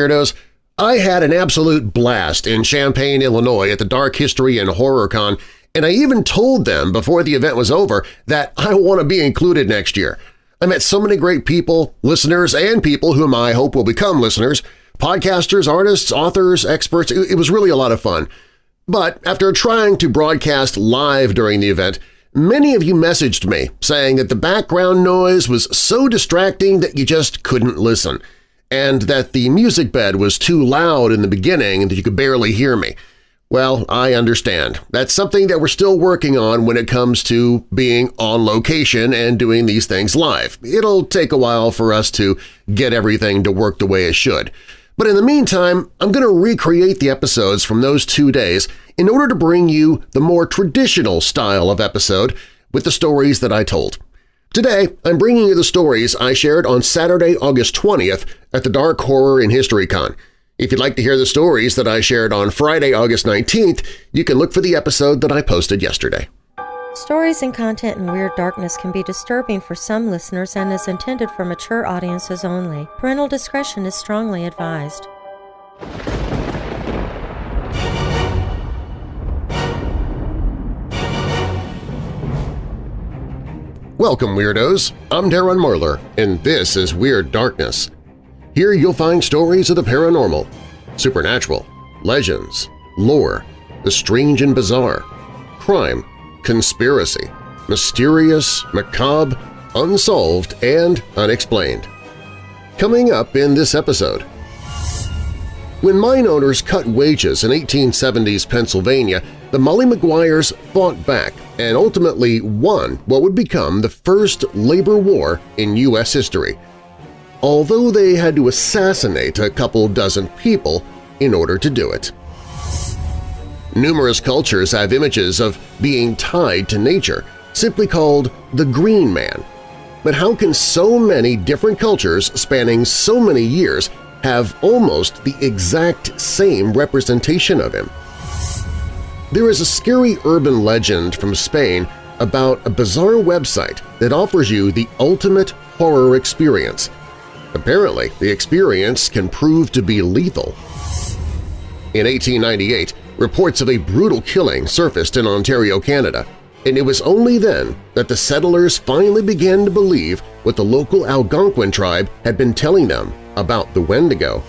Weirdos! I had an absolute blast in Champaign, Illinois at the Dark History and Horror Con, and I even told them before the event was over that I want to be included next year. I met so many great people, listeners, and people whom I hope will become listeners, podcasters, artists, authors, experts. It was really a lot of fun. But after trying to broadcast live during the event, many of you messaged me saying that the background noise was so distracting that you just couldn't listen, and that the music bed was too loud in the beginning and that you could barely hear me. Well, I understand. That's something that we're still working on when it comes to being on location and doing these things live. It'll take a while for us to get everything to work the way it should. But in the meantime, I'm going to recreate the episodes from those two days in order to bring you the more traditional style of episode with the stories that I told. Today, I'm bringing you the stories I shared on Saturday, August 20th at the Dark Horror in History Con. If you'd like to hear the stories that I shared on Friday, August 19th, you can look for the episode that I posted yesterday. Stories and content in Weird Darkness can be disturbing for some listeners and is intended for mature audiences only. Parental discretion is strongly advised. Welcome, Weirdos! I'm Darren Marlar, and this is Weird Darkness. Here you'll find stories of the paranormal, supernatural, legends, lore, the strange and bizarre, crime, conspiracy, mysterious, macabre, unsolved, and unexplained. Coming up in this episode… When mine owners cut wages in 1870s Pennsylvania, the Molly Maguires fought back and ultimately won what would become the first labor war in U.S. history – although they had to assassinate a couple dozen people in order to do it. Numerous cultures have images of being tied to nature, simply called the Green Man. But how can so many different cultures spanning so many years have almost the exact same representation of him? There is a scary urban legend from Spain about a bizarre website that offers you the ultimate horror experience, Apparently, the experience can prove to be lethal. In 1898, reports of a brutal killing surfaced in Ontario, Canada, and it was only then that the settlers finally began to believe what the local Algonquin tribe had been telling them about the Wendigo.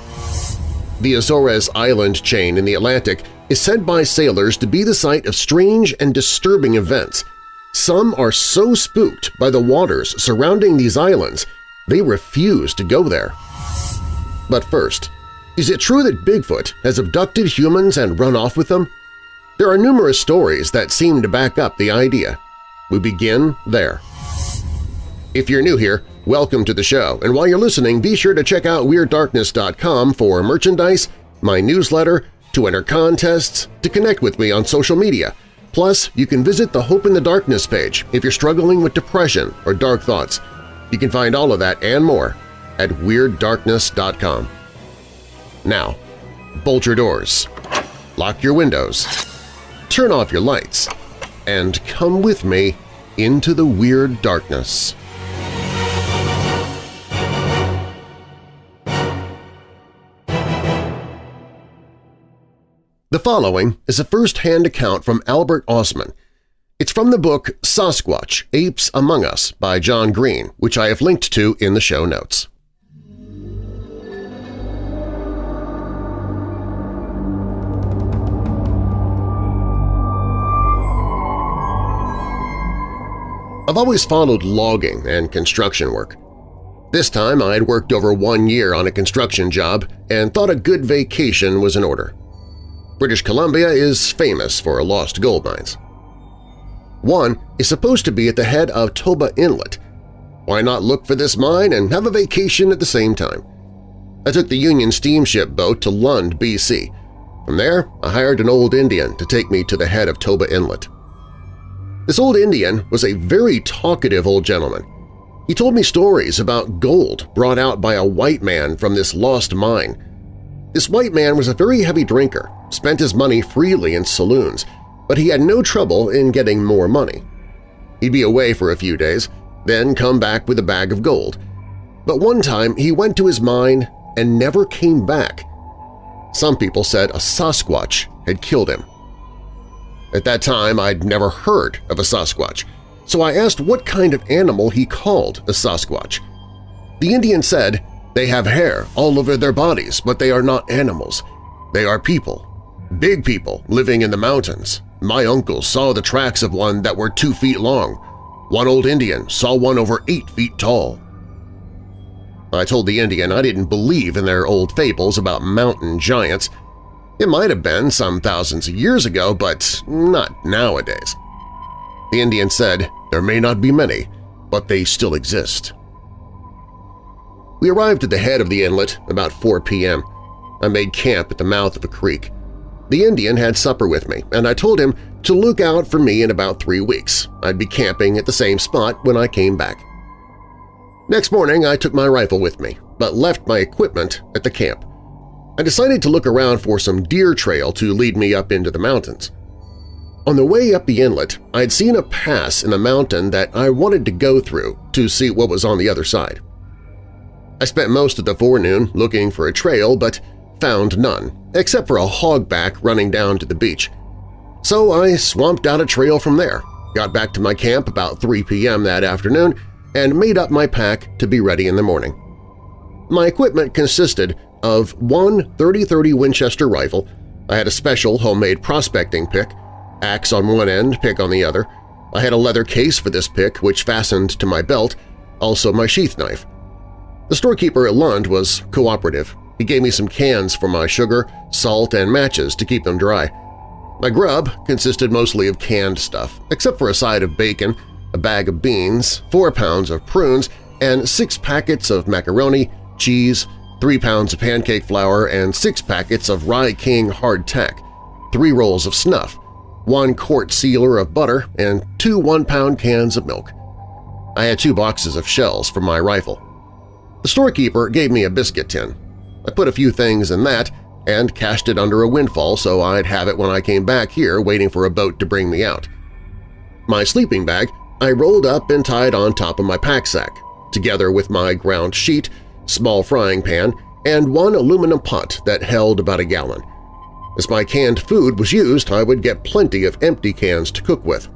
The Azores Island chain in the Atlantic is said by sailors to be the site of strange and disturbing events. Some are so spooked by the waters surrounding these islands they refuse to go there. But first, is it true that Bigfoot has abducted humans and run off with them? There are numerous stories that seem to back up the idea. We begin there. If you're new here, welcome to the show, and while you're listening, be sure to check out WeirdDarkness.com for merchandise, my newsletter, to enter contests, to connect with me on social media. Plus, you can visit the Hope in the Darkness page if you're struggling with depression or dark thoughts. You can find all of that and more at WeirdDarkness.com. Now, bolt your doors, lock your windows, turn off your lights, and come with me into the Weird Darkness. The following is a first-hand account from Albert Ostman, it's from the book Sasquatch, Apes Among Us by John Green, which I have linked to in the show notes. I've always followed logging and construction work. This time I had worked over one year on a construction job and thought a good vacation was in order. British Columbia is famous for lost gold mines. One is supposed to be at the head of Toba Inlet. Why not look for this mine and have a vacation at the same time? I took the Union steamship boat to Lund, BC. From there, I hired an old Indian to take me to the head of Toba Inlet. This old Indian was a very talkative old gentleman. He told me stories about gold brought out by a white man from this lost mine. This white man was a very heavy drinker, spent his money freely in saloons, but he had no trouble in getting more money. He'd be away for a few days, then come back with a bag of gold. But one time he went to his mine and never came back. Some people said a Sasquatch had killed him. At that time, I'd never heard of a Sasquatch, so I asked what kind of animal he called a Sasquatch. The Indian said, they have hair all over their bodies, but they are not animals. They are people. Big people living in the mountains. My uncle saw the tracks of one that were two feet long. One old Indian saw one over eight feet tall. I told the Indian I didn't believe in their old fables about mountain giants. It might have been some thousands of years ago, but not nowadays. The Indian said, there may not be many, but they still exist. We arrived at the head of the inlet about 4 p.m. I made camp at the mouth of a creek. The Indian had supper with me, and I told him to look out for me in about three weeks. I'd be camping at the same spot when I came back. Next morning, I took my rifle with me, but left my equipment at the camp. I decided to look around for some deer trail to lead me up into the mountains. On the way up the inlet, I'd seen a pass in the mountain that I wanted to go through to see what was on the other side. I spent most of the forenoon looking for a trail but found none, except for a hogback running down to the beach. So I swamped out a trail from there, got back to my camp about 3 p.m. that afternoon, and made up my pack to be ready in the morning. My equipment consisted of one 30-30 Winchester rifle, I had a special homemade prospecting pick, axe on one end, pick on the other, I had a leather case for this pick which fastened to my belt, also my sheath knife. The storekeeper at Lund was cooperative. He gave me some cans for my sugar, salt, and matches to keep them dry. My grub consisted mostly of canned stuff, except for a side of bacon, a bag of beans, four pounds of prunes, and six packets of macaroni, cheese, three pounds of pancake flour, and six packets of Rye King hardtack, three rolls of snuff, one quart sealer of butter, and two one-pound cans of milk. I had two boxes of shells for my rifle. The storekeeper gave me a biscuit tin. I put a few things in that and cached it under a windfall so I'd have it when I came back here waiting for a boat to bring me out. My sleeping bag I rolled up and tied on top of my pack sack, together with my ground sheet, small frying pan, and one aluminum pot that held about a gallon. As my canned food was used, I would get plenty of empty cans to cook with.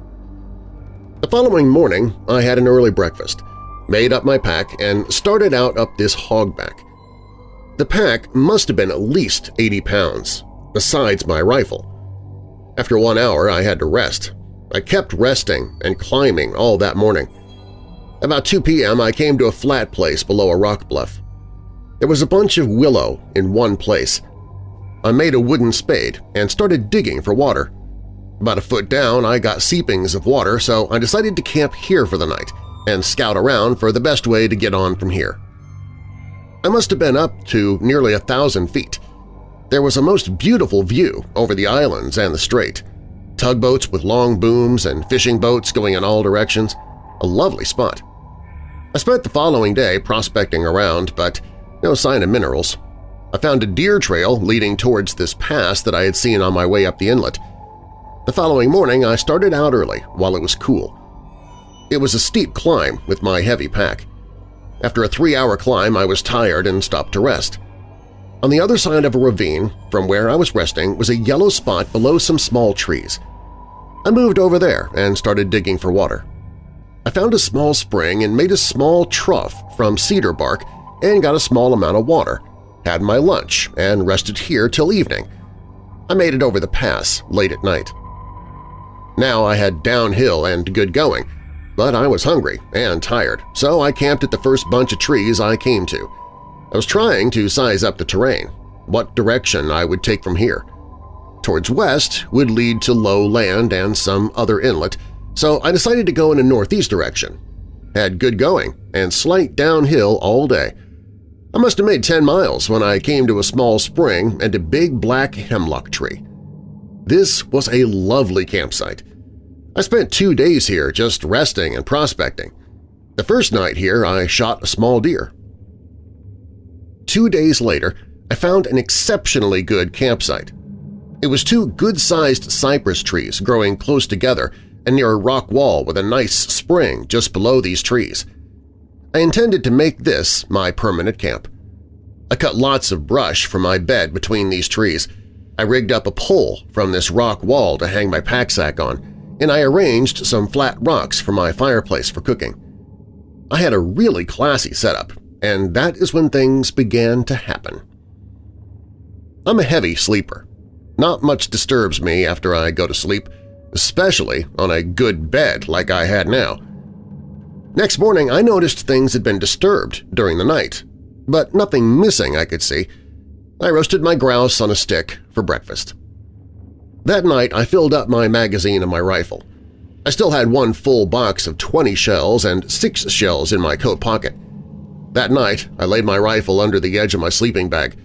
The following morning, I had an early breakfast – made up my pack, and started out up this hogback. The pack must have been at least 80 pounds, besides my rifle. After one hour, I had to rest. I kept resting and climbing all that morning. About 2 p.m., I came to a flat place below a rock bluff. There was a bunch of willow in one place. I made a wooden spade and started digging for water. About a foot down, I got seepings of water, so I decided to camp here for the night – and scout around for the best way to get on from here. I must have been up to nearly a thousand feet. There was a most beautiful view over the islands and the strait, tugboats with long booms and fishing boats going in all directions, a lovely spot. I spent the following day prospecting around, but no sign of minerals. I found a deer trail leading towards this pass that I had seen on my way up the inlet. The following morning I started out early while it was cool. It was a steep climb with my heavy pack. After a three-hour climb, I was tired and stopped to rest. On the other side of a ravine, from where I was resting, was a yellow spot below some small trees. I moved over there and started digging for water. I found a small spring and made a small trough from cedar bark and got a small amount of water, had my lunch, and rested here till evening. I made it over the pass late at night. Now I had downhill and good going, but I was hungry and tired, so I camped at the first bunch of trees I came to. I was trying to size up the terrain, what direction I would take from here. Towards west would lead to low land and some other inlet, so I decided to go in a northeast direction. Had good going and slight downhill all day. I must have made 10 miles when I came to a small spring and a big black hemlock tree. This was a lovely campsite. I spent two days here just resting and prospecting. The first night here I shot a small deer. Two days later, I found an exceptionally good campsite. It was two good-sized cypress trees growing close together and near a rock wall with a nice spring just below these trees. I intended to make this my permanent camp. I cut lots of brush from my bed between these trees. I rigged up a pole from this rock wall to hang my pack sack on, and I arranged some flat rocks for my fireplace for cooking. I had a really classy setup, and that is when things began to happen. I'm a heavy sleeper. Not much disturbs me after I go to sleep, especially on a good bed like I had now. Next morning I noticed things had been disturbed during the night, but nothing missing I could see. I roasted my grouse on a stick for breakfast. That night I filled up my magazine and my rifle. I still had one full box of 20 shells and six shells in my coat pocket. That night I laid my rifle under the edge of my sleeping bag.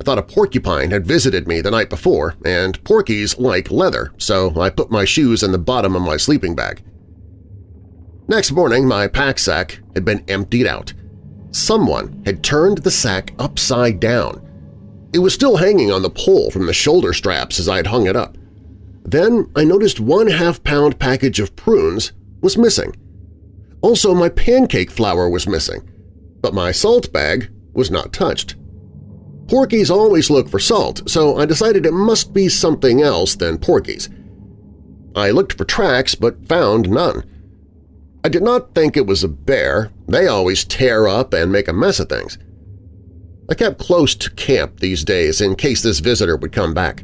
I thought a porcupine had visited me the night before, and porkies like leather, so I put my shoes in the bottom of my sleeping bag. Next morning my pack sack had been emptied out. Someone had turned the sack upside down. It was still hanging on the pole from the shoulder straps as I had hung it up. Then I noticed one half-pound package of prunes was missing. Also, my pancake flour was missing, but my salt bag was not touched. Porkies always look for salt, so I decided it must be something else than porkies. I looked for tracks but found none. I did not think it was a bear. They always tear up and make a mess of things. I kept close to camp these days in case this visitor would come back.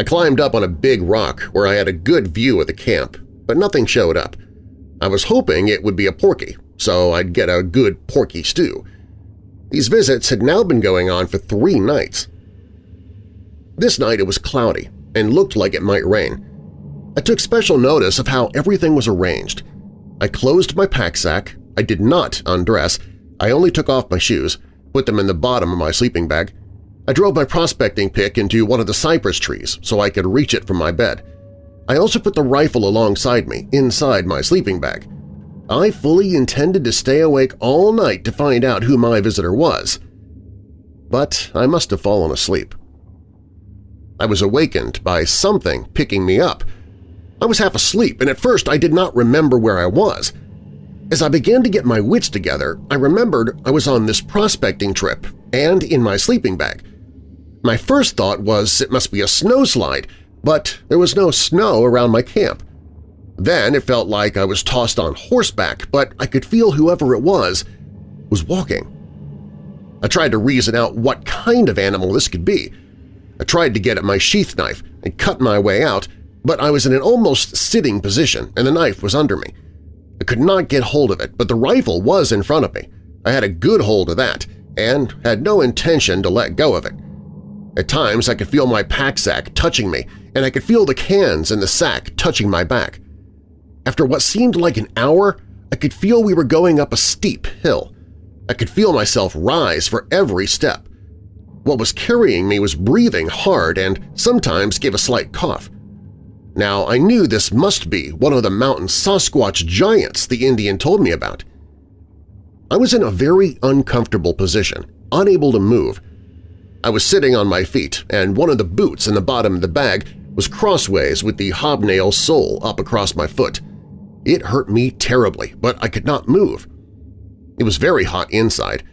I climbed up on a big rock where I had a good view of the camp, but nothing showed up. I was hoping it would be a porky, so I'd get a good porky stew. These visits had now been going on for three nights. This night it was cloudy and looked like it might rain. I took special notice of how everything was arranged. I closed my pack sack, I did not undress, I only took off my shoes, put them in the bottom of my sleeping bag. I drove my prospecting pick into one of the cypress trees so I could reach it from my bed. I also put the rifle alongside me, inside my sleeping bag. I fully intended to stay awake all night to find out who my visitor was. But I must have fallen asleep. I was awakened by something picking me up. I was half asleep, and at first I did not remember where I was. As I began to get my wits together, I remembered I was on this prospecting trip and in my sleeping bag. My first thought was it must be a snowslide, but there was no snow around my camp. Then it felt like I was tossed on horseback, but I could feel whoever it was was walking. I tried to reason out what kind of animal this could be. I tried to get at my sheath knife and cut my way out, but I was in an almost sitting position and the knife was under me. I could not get hold of it, but the rifle was in front of me. I had a good hold of that and had no intention to let go of it. At times I could feel my pack sack touching me, and I could feel the cans in the sack touching my back. After what seemed like an hour, I could feel we were going up a steep hill. I could feel myself rise for every step. What was carrying me was breathing hard and sometimes gave a slight cough. Now I knew this must be one of the mountain Sasquatch giants the Indian told me about. I was in a very uncomfortable position, unable to move. I was sitting on my feet, and one of the boots in the bottom of the bag was crossways with the hobnail sole up across my foot. It hurt me terribly, but I could not move. It was very hot inside.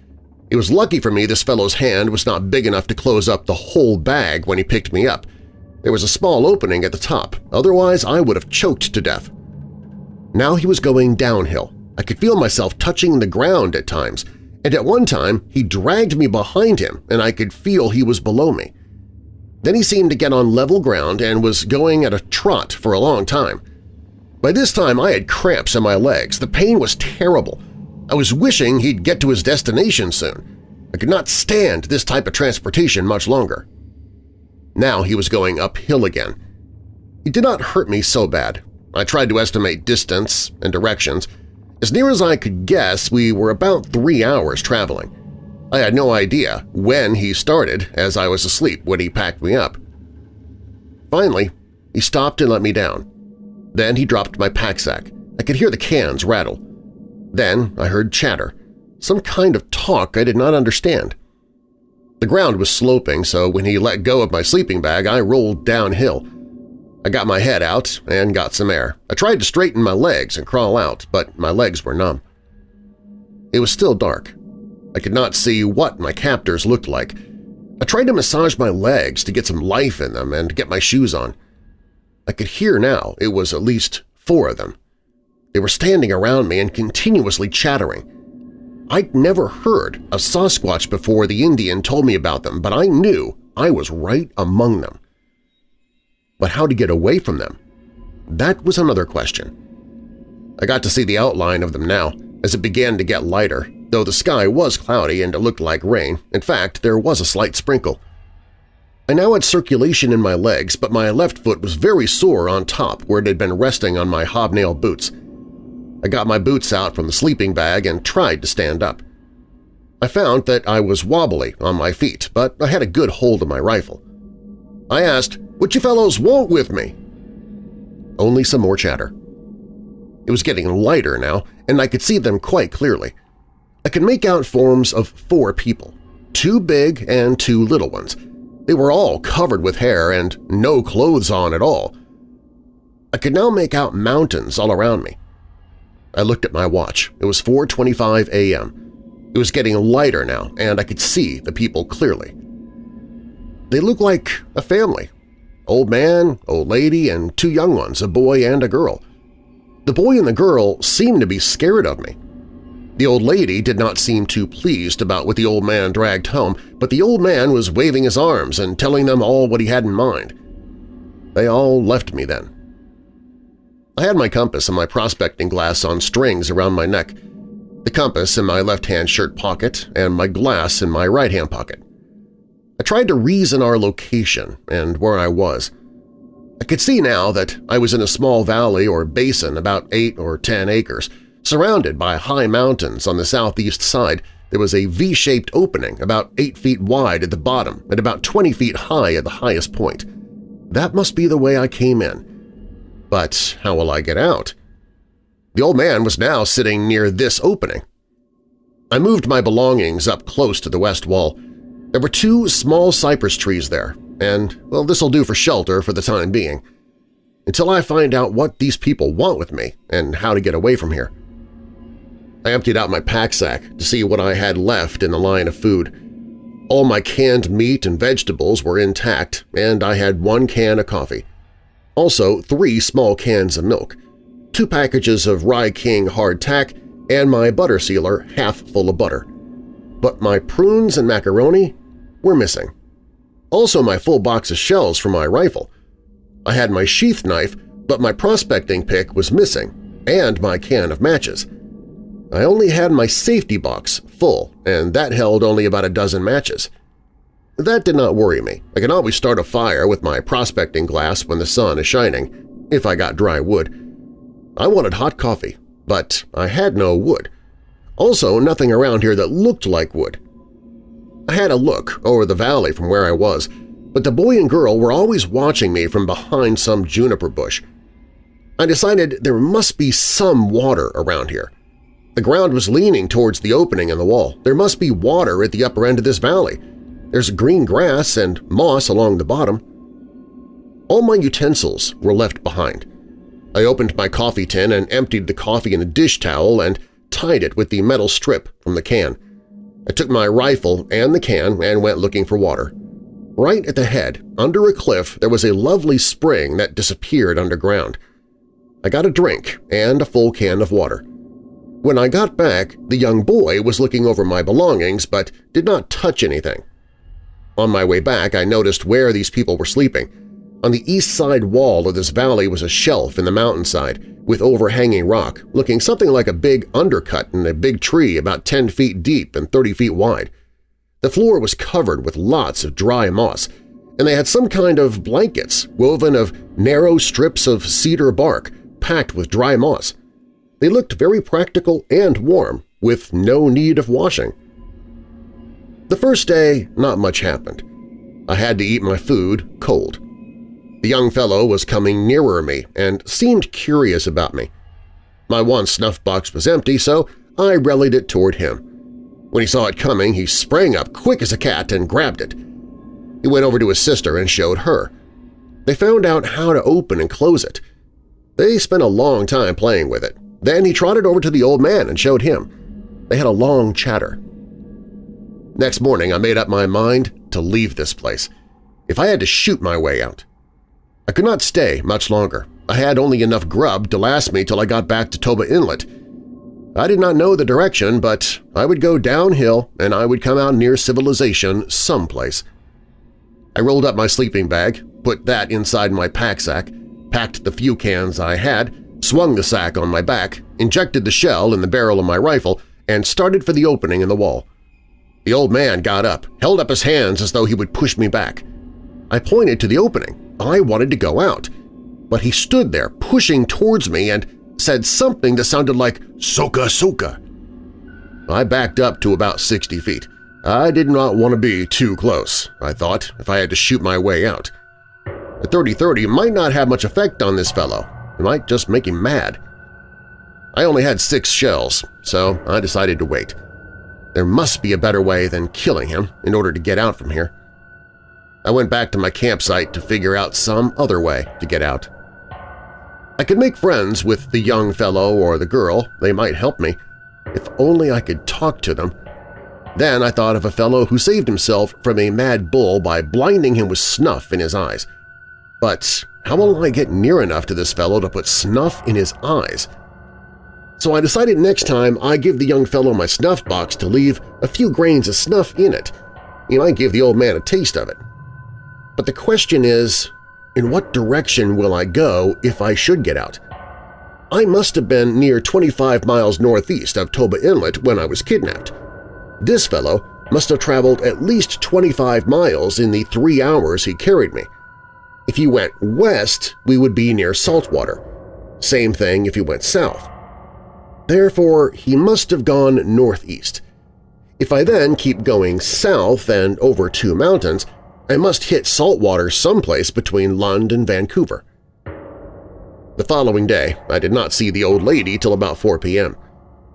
It was lucky for me this fellow's hand was not big enough to close up the whole bag when he picked me up. There was a small opening at the top, otherwise I would have choked to death. Now he was going downhill. I could feel myself touching the ground at times, and at one time he dragged me behind him and I could feel he was below me. Then he seemed to get on level ground and was going at a trot for a long time. By this time I had cramps in my legs. The pain was terrible. I was wishing he'd get to his destination soon. I could not stand this type of transportation much longer. Now he was going uphill again. It did not hurt me so bad. I tried to estimate distance and directions. As near as I could guess, we were about three hours traveling. I had no idea when he started as I was asleep when he packed me up. Finally, he stopped and let me down. Then he dropped my pack sack. I could hear the cans rattle. Then I heard chatter, some kind of talk I did not understand. The ground was sloping, so when he let go of my sleeping bag, I rolled downhill. I got my head out and got some air. I tried to straighten my legs and crawl out, but my legs were numb. It was still dark. I could not see what my captors looked like. I tried to massage my legs to get some life in them and get my shoes on. I could hear now it was at least four of them. They were standing around me and continuously chattering. I'd never heard of Sasquatch before the Indian told me about them, but I knew I was right among them. But how to get away from them? That was another question. I got to see the outline of them now as it began to get lighter, though the sky was cloudy and it looked like rain. In fact, there was a slight sprinkle. I now had circulation in my legs, but my left foot was very sore on top where it had been resting on my hobnail boots. I got my boots out from the sleeping bag and tried to stand up. I found that I was wobbly on my feet, but I had a good hold of my rifle. I asked, what you fellows want with me? Only some more chatter. It was getting lighter now, and I could see them quite clearly. I could make out forms of four people, two big and two little ones. They were all covered with hair and no clothes on at all. I could now make out mountains all around me. I looked at my watch. It was 4.25 a.m. It was getting lighter now, and I could see the people clearly. They looked like a family. Old man, old lady, and two young ones, a boy and a girl. The boy and the girl seemed to be scared of me. The old lady did not seem too pleased about what the old man dragged home, but the old man was waving his arms and telling them all what he had in mind. They all left me then. I had my compass and my prospecting glass on strings around my neck, the compass in my left-hand shirt pocket and my glass in my right-hand pocket. I tried to reason our location and where I was. I could see now that I was in a small valley or basin about 8 or 10 acres. Surrounded by high mountains on the southeast side, there was a V-shaped opening about 8 feet wide at the bottom and about 20 feet high at the highest point. That must be the way I came in. But how will I get out? The old man was now sitting near this opening. I moved my belongings up close to the west wall. There were two small cypress trees there, and, well, this'll do for shelter for the time being, until I find out what these people want with me and how to get away from here. I emptied out my pack sack to see what I had left in the line of food. All my canned meat and vegetables were intact, and I had one can of coffee. Also three small cans of milk, two packages of Rye King hardtack, and my butter sealer half full of butter. But my prunes and macaroni were missing. Also my full box of shells for my rifle. I had my sheath knife, but my prospecting pick was missing, and my can of matches. I only had my safety box full, and that held only about a dozen matches. That did not worry me. I can always start a fire with my prospecting glass when the sun is shining, if I got dry wood. I wanted hot coffee, but I had no wood. Also, nothing around here that looked like wood. I had a look over the valley from where I was, but the boy and girl were always watching me from behind some juniper bush. I decided there must be some water around here. The ground was leaning towards the opening in the wall. There must be water at the upper end of this valley. There's green grass and moss along the bottom. All my utensils were left behind. I opened my coffee tin and emptied the coffee in a dish towel and tied it with the metal strip from the can. I took my rifle and the can and went looking for water. Right at the head, under a cliff, there was a lovely spring that disappeared underground. I got a drink and a full can of water. When I got back, the young boy was looking over my belongings but did not touch anything. On my way back, I noticed where these people were sleeping. On the east side wall of this valley was a shelf in the mountainside with overhanging rock, looking something like a big undercut in a big tree about 10 feet deep and 30 feet wide. The floor was covered with lots of dry moss, and they had some kind of blankets woven of narrow strips of cedar bark packed with dry moss. They looked very practical and warm, with no need of washing. The first day, not much happened. I had to eat my food cold. The young fellow was coming nearer me and seemed curious about me. My one snuff box was empty, so I rallied it toward him. When he saw it coming, he sprang up quick as a cat and grabbed it. He went over to his sister and showed her. They found out how to open and close it. They spent a long time playing with it. Then he trotted over to the old man and showed him. They had a long chatter. Next morning I made up my mind to leave this place, if I had to shoot my way out. I could not stay much longer. I had only enough grub to last me till I got back to Toba Inlet. I did not know the direction, but I would go downhill and I would come out near civilization someplace. I rolled up my sleeping bag, put that inside my pack sack, packed the few cans I had, swung the sack on my back, injected the shell in the barrel of my rifle, and started for the opening in the wall. The old man got up, held up his hands as though he would push me back. I pointed to the opening. I wanted to go out. But he stood there, pushing towards me, and said something that sounded like Soka Soka. I backed up to about 60 feet. I did not want to be too close, I thought, if I had to shoot my way out. A 30-30 might not have much effect on this fellow. It might just make him mad. I only had six shells, so I decided to wait. There must be a better way than killing him in order to get out from here. I went back to my campsite to figure out some other way to get out. I could make friends with the young fellow or the girl, they might help me. If only I could talk to them. Then I thought of a fellow who saved himself from a mad bull by blinding him with snuff in his eyes. But how will I get near enough to this fellow to put snuff in his eyes? So I decided next time I give the young fellow my snuff box to leave a few grains of snuff in it. He might give the old man a taste of it. But the question is, in what direction will I go if I should get out? I must have been near 25 miles northeast of Toba Inlet when I was kidnapped. This fellow must have traveled at least 25 miles in the three hours he carried me. If he went west, we would be near saltwater. Same thing if he went south. Therefore, he must have gone northeast. If I then keep going south and over two mountains, I must hit saltwater someplace between Lund and Vancouver. The following day, I did not see the old lady till about 4 p.m.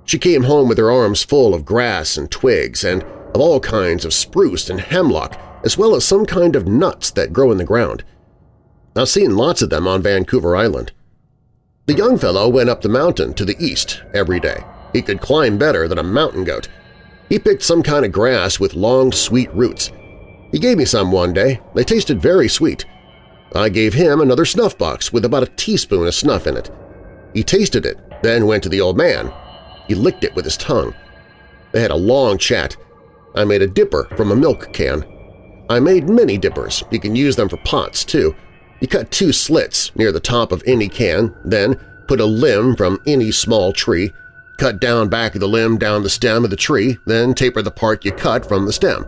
She came home with her arms full of grass and twigs and of all kinds of spruce and hemlock, as well as some kind of nuts that grow in the ground. I've seen lots of them on Vancouver Island. The young fellow went up the mountain to the east every day. He could climb better than a mountain goat. He picked some kind of grass with long, sweet roots. He gave me some one day. They tasted very sweet. I gave him another snuff box with about a teaspoon of snuff in it. He tasted it, then went to the old man. He licked it with his tongue. They had a long chat. I made a dipper from a milk can. I made many dippers. You can use them for pots, too. You cut two slits near the top of any can, then put a limb from any small tree, cut down back of the limb down the stem of the tree, then taper the part you cut from the stem.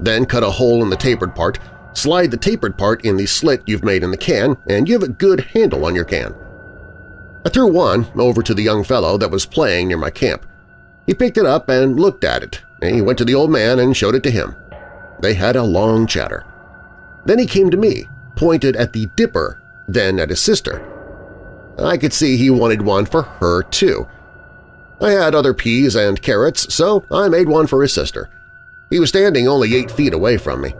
Then cut a hole in the tapered part, slide the tapered part in the slit you've made in the can, and you have a good handle on your can. I threw one over to the young fellow that was playing near my camp. He picked it up and looked at it, and he went to the old man and showed it to him. They had a long chatter. Then he came to me, pointed at the dipper, then at his sister. I could see he wanted one for her, too. I had other peas and carrots, so I made one for his sister. He was standing only eight feet away from me.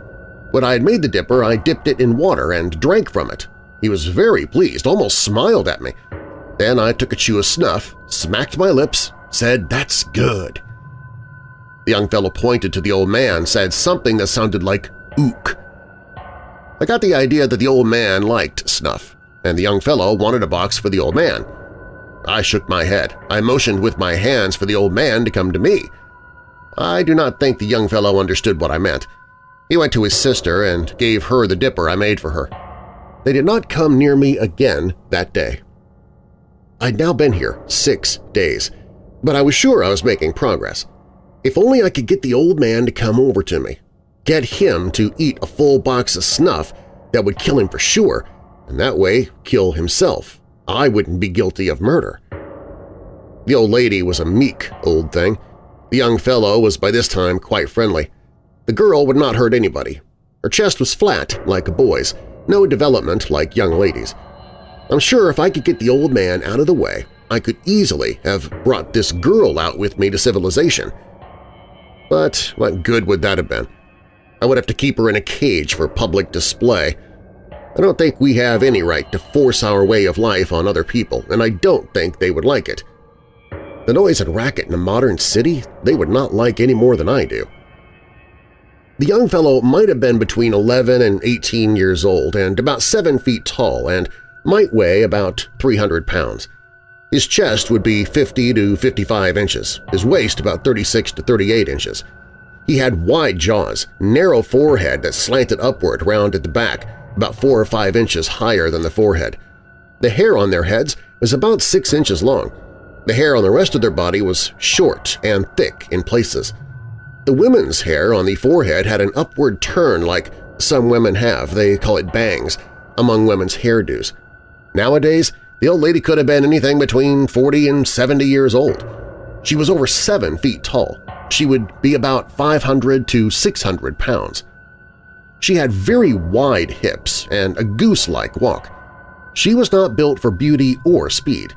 When I had made the dipper, I dipped it in water and drank from it. He was very pleased, almost smiled at me. Then I took a chew of snuff, smacked my lips, said, "That's good." The young fellow pointed to the old man, said something that sounded like ook. I got the idea that the old man liked snuff, and the young fellow wanted a box for the old man. I shook my head. I motioned with my hands for the old man to come to me. I do not think the young fellow understood what I meant. He went to his sister and gave her the dipper I made for her. They did not come near me again that day. I'd now been here six days, but I was sure I was making progress. If only I could get the old man to come over to me, get him to eat a full box of snuff that would kill him for sure, and that way kill himself. I wouldn't be guilty of murder. The old lady was a meek old thing. The young fellow was by this time quite friendly. The girl would not hurt anybody. Her chest was flat, like a boy's, no development like young ladies. I'm sure if I could get the old man out of the way, I could easily have brought this girl out with me to civilization. But what good would that have been? I would have to keep her in a cage for public display. I don't think we have any right to force our way of life on other people, and I don't think they would like it. The noise and racket in a modern city they would not like any more than I do. The young fellow might have been between 11 and 18 years old and about 7 feet tall and might weigh about 300 pounds. His chest would be 50 to 55 inches, his waist about 36 to 38 inches. He had wide jaws, narrow forehead that slanted upward round at the back, about 4 or 5 inches higher than the forehead. The hair on their heads was about 6 inches long. The hair on the rest of their body was short and thick in places. The women's hair on the forehead had an upward turn like some women have, they call it bangs, among women's hairdos. Nowadays, the old lady could have been anything between 40 and 70 years old. She was over 7 feet tall. She would be about 500 to 600 pounds. She had very wide hips and a goose-like walk. She was not built for beauty or speed.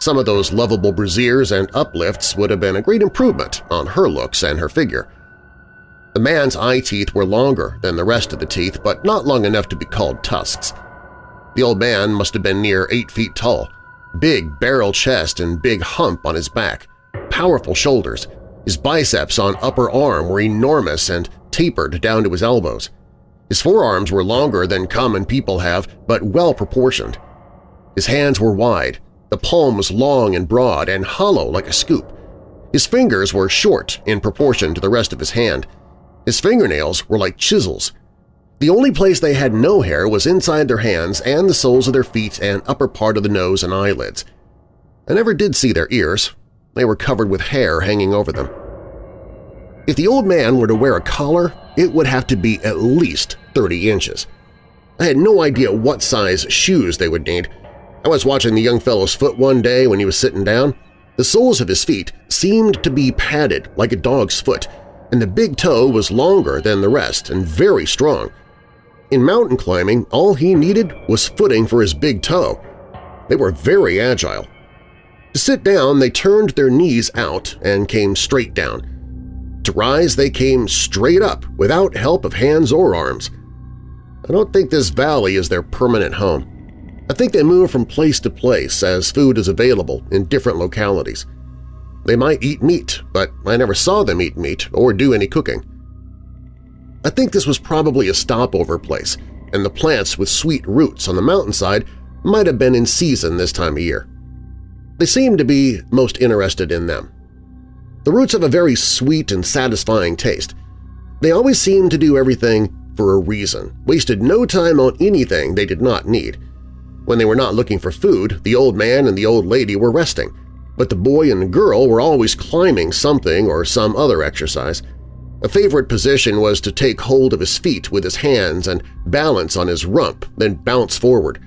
Some of those lovable brasiers and uplifts would have been a great improvement on her looks and her figure. The man's eye teeth were longer than the rest of the teeth, but not long enough to be called tusks. The old man must have been near eight feet tall, big barrel chest and big hump on his back, powerful shoulders. His biceps on upper arm were enormous and tapered down to his elbows. His forearms were longer than common people have, but well-proportioned. His hands were wide, the palm was long and broad and hollow like a scoop. His fingers were short in proportion to the rest of his hand. His fingernails were like chisels. The only place they had no hair was inside their hands and the soles of their feet and upper part of the nose and eyelids. I never did see their ears. They were covered with hair hanging over them. If the old man were to wear a collar, it would have to be at least 30 inches. I had no idea what size shoes they would need, I was watching the young fellow's foot one day when he was sitting down. The soles of his feet seemed to be padded like a dog's foot, and the big toe was longer than the rest and very strong. In mountain climbing, all he needed was footing for his big toe. They were very agile. To sit down, they turned their knees out and came straight down. To rise, they came straight up without help of hands or arms. I don't think this valley is their permanent home. I think they move from place to place as food is available in different localities. They might eat meat, but I never saw them eat meat or do any cooking. I think this was probably a stopover place, and the plants with sweet roots on the mountainside might have been in season this time of year. They seemed to be most interested in them. The roots have a very sweet and satisfying taste. They always seemed to do everything for a reason, wasted no time on anything they did not need, when they were not looking for food, the old man and the old lady were resting, but the boy and the girl were always climbing something or some other exercise. A favorite position was to take hold of his feet with his hands and balance on his rump, then bounce forward.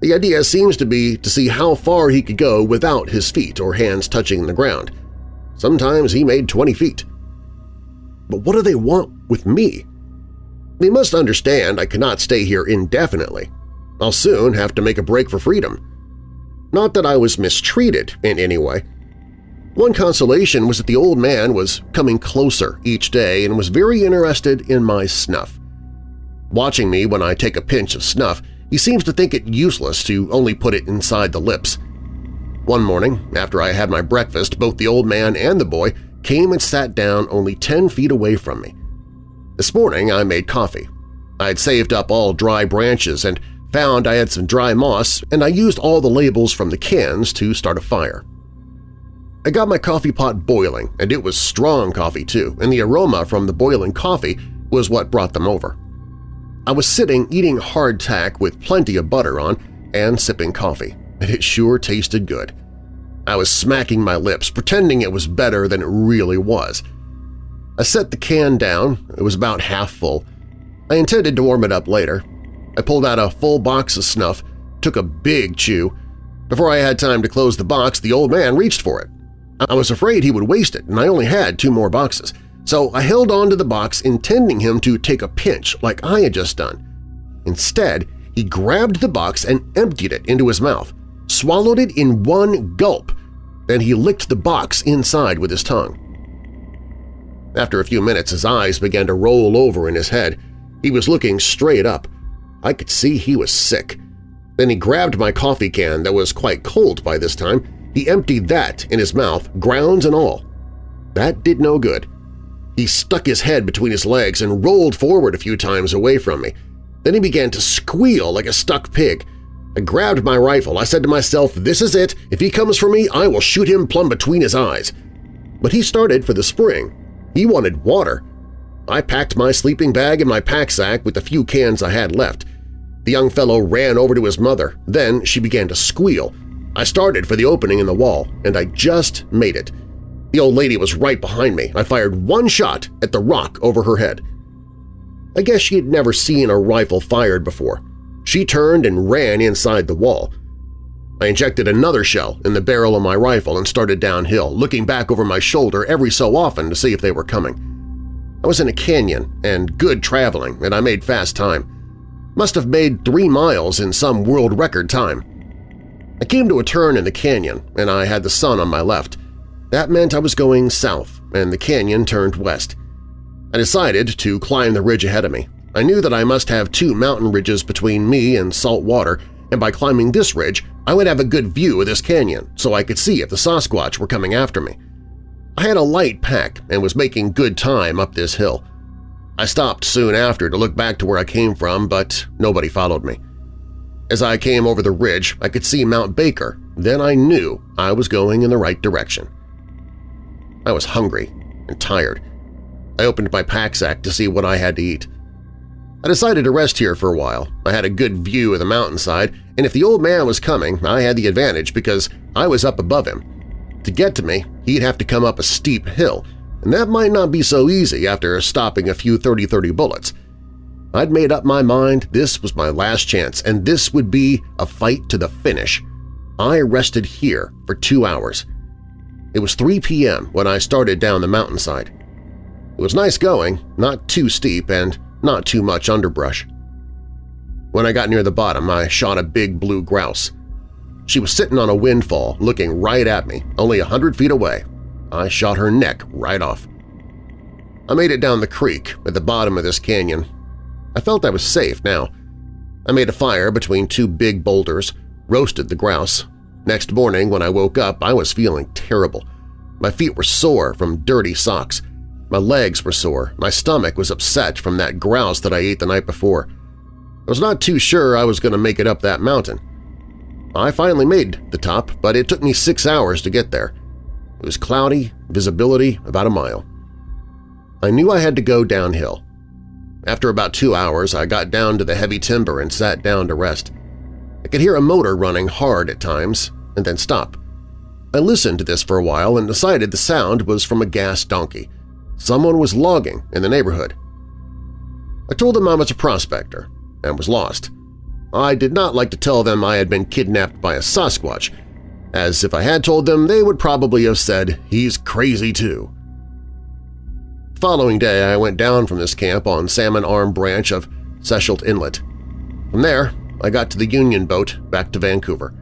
The idea seems to be to see how far he could go without his feet or hands touching the ground. Sometimes he made 20 feet. But what do they want with me? They must understand I cannot stay here indefinitely. I'll soon have to make a break for freedom. Not that I was mistreated in any way. One consolation was that the old man was coming closer each day and was very interested in my snuff. Watching me when I take a pinch of snuff, he seems to think it useless to only put it inside the lips. One morning, after I had my breakfast, both the old man and the boy came and sat down only 10 feet away from me. This morning I made coffee. I had saved up all dry branches and found I had some dry moss, and I used all the labels from the cans to start a fire. I got my coffee pot boiling, and it was strong coffee too, and the aroma from the boiling coffee was what brought them over. I was sitting eating hardtack with plenty of butter on and sipping coffee, and it sure tasted good. I was smacking my lips, pretending it was better than it really was. I set the can down, it was about half full. I intended to warm it up later, I pulled out a full box of snuff, took a big chew. Before I had time to close the box, the old man reached for it. I was afraid he would waste it, and I only had two more boxes, so I held on to the box intending him to take a pinch like I had just done. Instead, he grabbed the box and emptied it into his mouth, swallowed it in one gulp, then he licked the box inside with his tongue. After a few minutes, his eyes began to roll over in his head. He was looking straight up, I could see he was sick. Then he grabbed my coffee can that was quite cold by this time. He emptied that in his mouth, grounds and all. That did no good. He stuck his head between his legs and rolled forward a few times away from me. Then he began to squeal like a stuck pig. I grabbed my rifle. I said to myself, this is it. If he comes for me, I will shoot him plumb between his eyes. But he started for the spring. He wanted water. I packed my sleeping bag and my pack sack with the few cans I had left. The young fellow ran over to his mother. Then she began to squeal. I started for the opening in the wall, and I just made it. The old lady was right behind me. I fired one shot at the rock over her head. I guess she had never seen a rifle fired before. She turned and ran inside the wall. I injected another shell in the barrel of my rifle and started downhill, looking back over my shoulder every so often to see if they were coming. I was in a canyon and good traveling, and I made fast time. Must have made three miles in some world record time. I came to a turn in the canyon, and I had the sun on my left. That meant I was going south, and the canyon turned west. I decided to climb the ridge ahead of me. I knew that I must have two mountain ridges between me and salt water, and by climbing this ridge, I would have a good view of this canyon so I could see if the Sasquatch were coming after me. I had a light pack and was making good time up this hill. I stopped soon after to look back to where I came from, but nobody followed me. As I came over the ridge, I could see Mount Baker. Then I knew I was going in the right direction. I was hungry and tired. I opened my pack sack to see what I had to eat. I decided to rest here for a while. I had a good view of the mountainside, and if the old man was coming, I had the advantage because I was up above him. To get to me, he'd have to come up a steep hill, and that might not be so easy after stopping a few 30-30 bullets. I'd made up my mind this was my last chance, and this would be a fight to the finish. I rested here for two hours. It was 3 p.m. when I started down the mountainside. It was nice going, not too steep and not too much underbrush. When I got near the bottom, I shot a big blue grouse. She was sitting on a windfall, looking right at me, only a hundred feet away. I shot her neck right off. I made it down the creek at the bottom of this canyon. I felt I was safe now. I made a fire between two big boulders, roasted the grouse. Next morning when I woke up, I was feeling terrible. My feet were sore from dirty socks. My legs were sore. My stomach was upset from that grouse that I ate the night before. I was not too sure I was going to make it up that mountain. I finally made the top, but it took me six hours to get there. It was cloudy, visibility about a mile. I knew I had to go downhill. After about two hours, I got down to the heavy timber and sat down to rest. I could hear a motor running hard at times and then stop. I listened to this for a while and decided the sound was from a gas donkey. Someone was logging in the neighborhood. I told them I was a prospector and was lost. I did not like to tell them I had been kidnapped by a Sasquatch, as if I had told them they would probably have said, he's crazy too. The following day I went down from this camp on Salmon Arm branch of Sechelt Inlet. From there, I got to the Union boat back to Vancouver.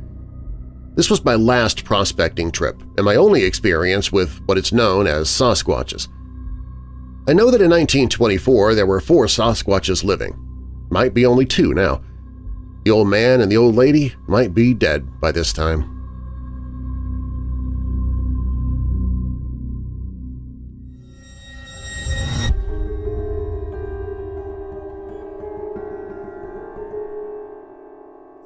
This was my last prospecting trip and my only experience with what is known as Sasquatches. I know that in 1924 there were four Sasquatches living. Might be only two now. The old man and the old lady might be dead by this time.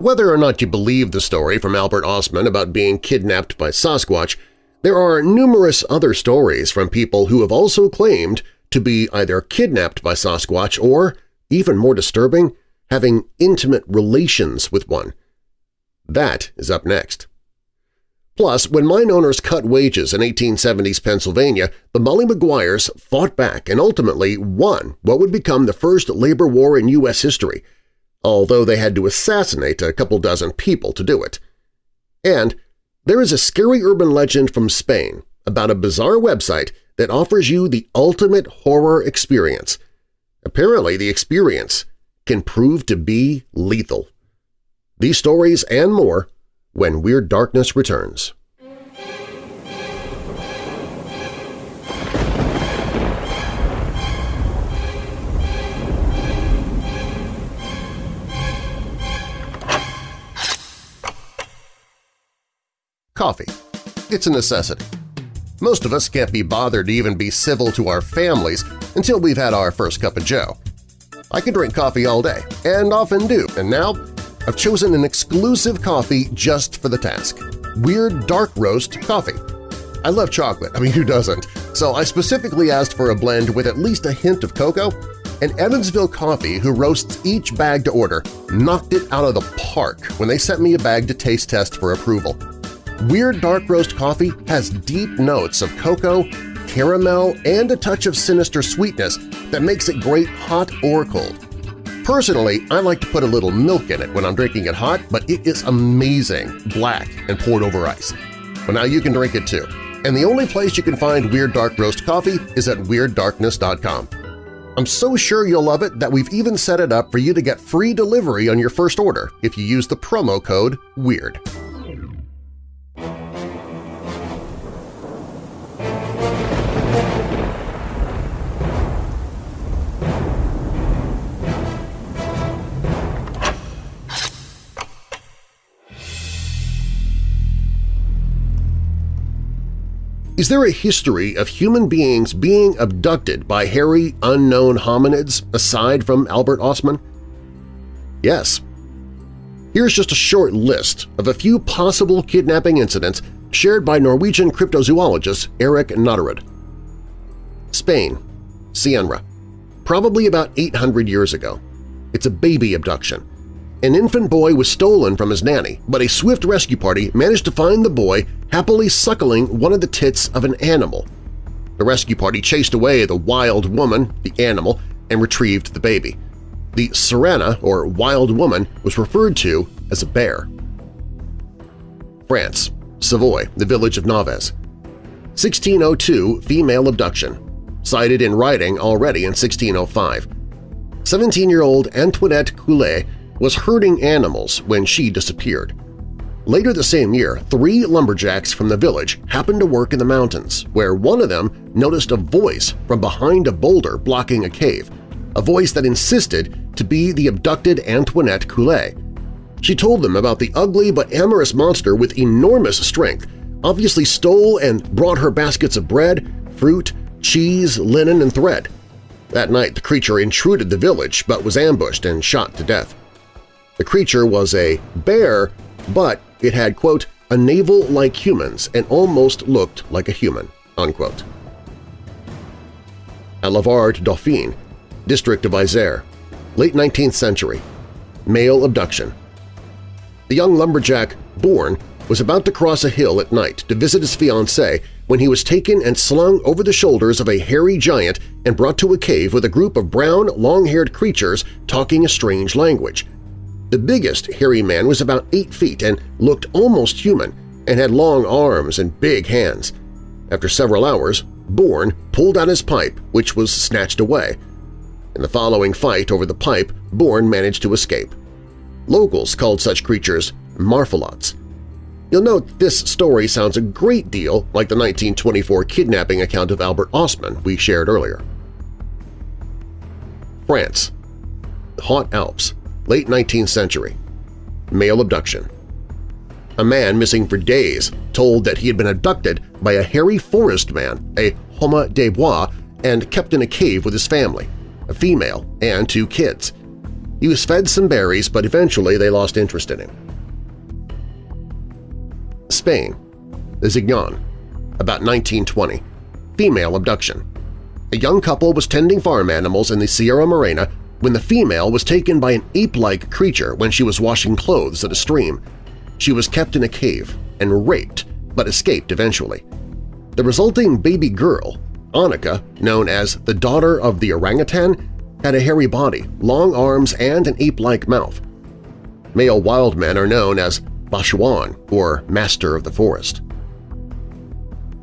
Whether or not you believe the story from Albert Ostman about being kidnapped by Sasquatch, there are numerous other stories from people who have also claimed to be either kidnapped by Sasquatch or, even more disturbing, having intimate relations with one. That is up next. Plus, when mine owners cut wages in 1870s Pennsylvania, the Molly Maguires fought back and ultimately won what would become the first labor war in U.S. history, although they had to assassinate a couple dozen people to do it. And there is a scary urban legend from Spain about a bizarre website that offers you the ultimate horror experience. Apparently the experience can prove to be lethal. These stories and more when Weird Darkness returns. Coffee. It's a necessity. Most of us can't be bothered to even be civil to our families until we've had our first cup of joe. I can drink coffee all day, and often do, and now I've chosen an exclusive coffee just for the task – Weird Dark Roast Coffee. I love chocolate, I mean who doesn't, so I specifically asked for a blend with at least a hint of cocoa, and Evansville Coffee, who roasts each bag to order, knocked it out of the park when they sent me a bag to taste test for approval. Weird Dark Roast Coffee has deep notes of cocoa, caramel, and a touch of sinister sweetness that makes it great hot or cold. Personally, I like to put a little milk in it when I'm drinking it hot, but it is amazing, black and poured over ice. Well, now you can drink it too. And the only place you can find Weird Dark Roast Coffee is at WeirdDarkness.com. I'm so sure you'll love it that we've even set it up for you to get free delivery on your first order if you use the promo code WEIRD. Is there a history of human beings being abducted by hairy, unknown hominids aside from Albert Ostman? Yes. Here's just a short list of a few possible kidnapping incidents shared by Norwegian cryptozoologist Erik Knatterud. Spain, Cienra, probably about 800 years ago. It's a baby abduction. An infant boy was stolen from his nanny, but a swift rescue party managed to find the boy happily suckling one of the tits of an animal. The rescue party chased away the wild woman, the animal, and retrieved the baby. The Sirena, or wild woman, was referred to as a bear. France, Savoy, the village of Naves. 1602 female abduction, cited in writing already in 1605. 17-year-old Antoinette Coulet was herding animals when she disappeared. Later the same year, three lumberjacks from the village happened to work in the mountains, where one of them noticed a voice from behind a boulder blocking a cave, a voice that insisted to be the abducted Antoinette Coulet. She told them about the ugly but amorous monster with enormous strength, obviously stole and brought her baskets of bread, fruit, cheese, linen, and thread. That night the creature intruded the village but was ambushed and shot to death. The creature was a bear, but it had, quote, a navel like humans and almost looked like a human, unquote. At Lavard Dauphine, district of Isère, late 19th century, male abduction. The young lumberjack, Born, was about to cross a hill at night to visit his fiancée when he was taken and slung over the shoulders of a hairy giant and brought to a cave with a group of brown, long-haired creatures talking a strange language – the biggest hairy man was about 8 feet and looked almost human and had long arms and big hands. After several hours, Bourne pulled out his pipe, which was snatched away. In the following fight over the pipe, Bourne managed to escape. Locals called such creatures marfalots. You'll note this story sounds a great deal like the 1924 kidnapping account of Albert Ostman we shared earlier. France Haut Alps late 19th century. Male abduction. A man missing for days told that he had been abducted by a hairy forest man, a homme de bois, and kept in a cave with his family, a female and two kids. He was fed some berries, but eventually they lost interest in him. Spain. The Zignon. About 1920. Female abduction. A young couple was tending farm animals in the Sierra Morena when the female was taken by an ape-like creature when she was washing clothes at a stream. She was kept in a cave and raped, but escaped eventually. The resulting baby girl, Annika, known as the daughter of the orangutan, had a hairy body, long arms, and an ape-like mouth. Male wild men are known as Basajaun, or Master of the Forest.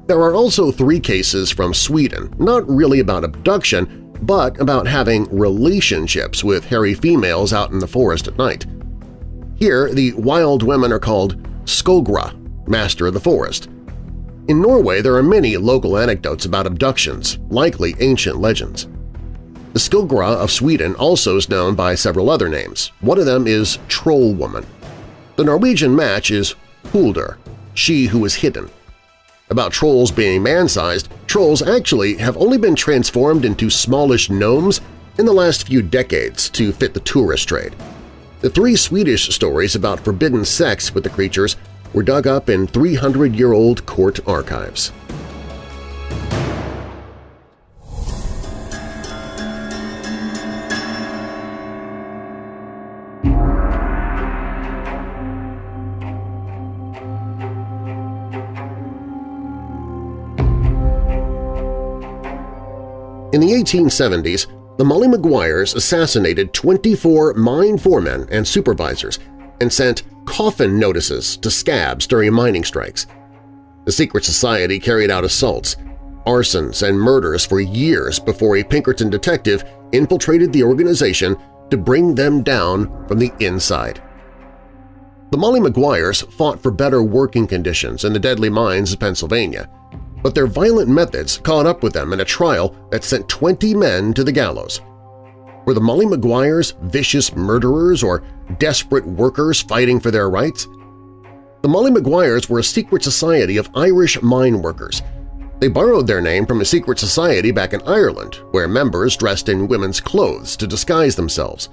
There are also three cases from Sweden, not really about abduction, but about having relationships with hairy females out in the forest at night. Here, the wild women are called Skogra, Master of the Forest. In Norway, there are many local anecdotes about abductions, likely ancient legends. The Skogra of Sweden also is known by several other names. One of them is Troll Woman. The Norwegian match is Hulder, she who is hidden. About trolls being man-sized, trolls actually have only been transformed into smallish gnomes in the last few decades to fit the tourist trade. The three Swedish stories about forbidden sex with the creatures were dug up in 300-year-old court archives. 1870s, the Molly Maguires assassinated 24 mine foremen and supervisors and sent coffin notices to scabs during mining strikes. The secret society carried out assaults, arsons, and murders for years before a Pinkerton detective infiltrated the organization to bring them down from the inside. The Molly Maguires fought for better working conditions in the deadly mines of Pennsylvania – but their violent methods caught up with them in a trial that sent 20 men to the gallows. Were the Molly Maguires vicious murderers or desperate workers fighting for their rights? The Molly Maguires were a secret society of Irish mine workers. They borrowed their name from a secret society back in Ireland where members dressed in women's clothes to disguise themselves.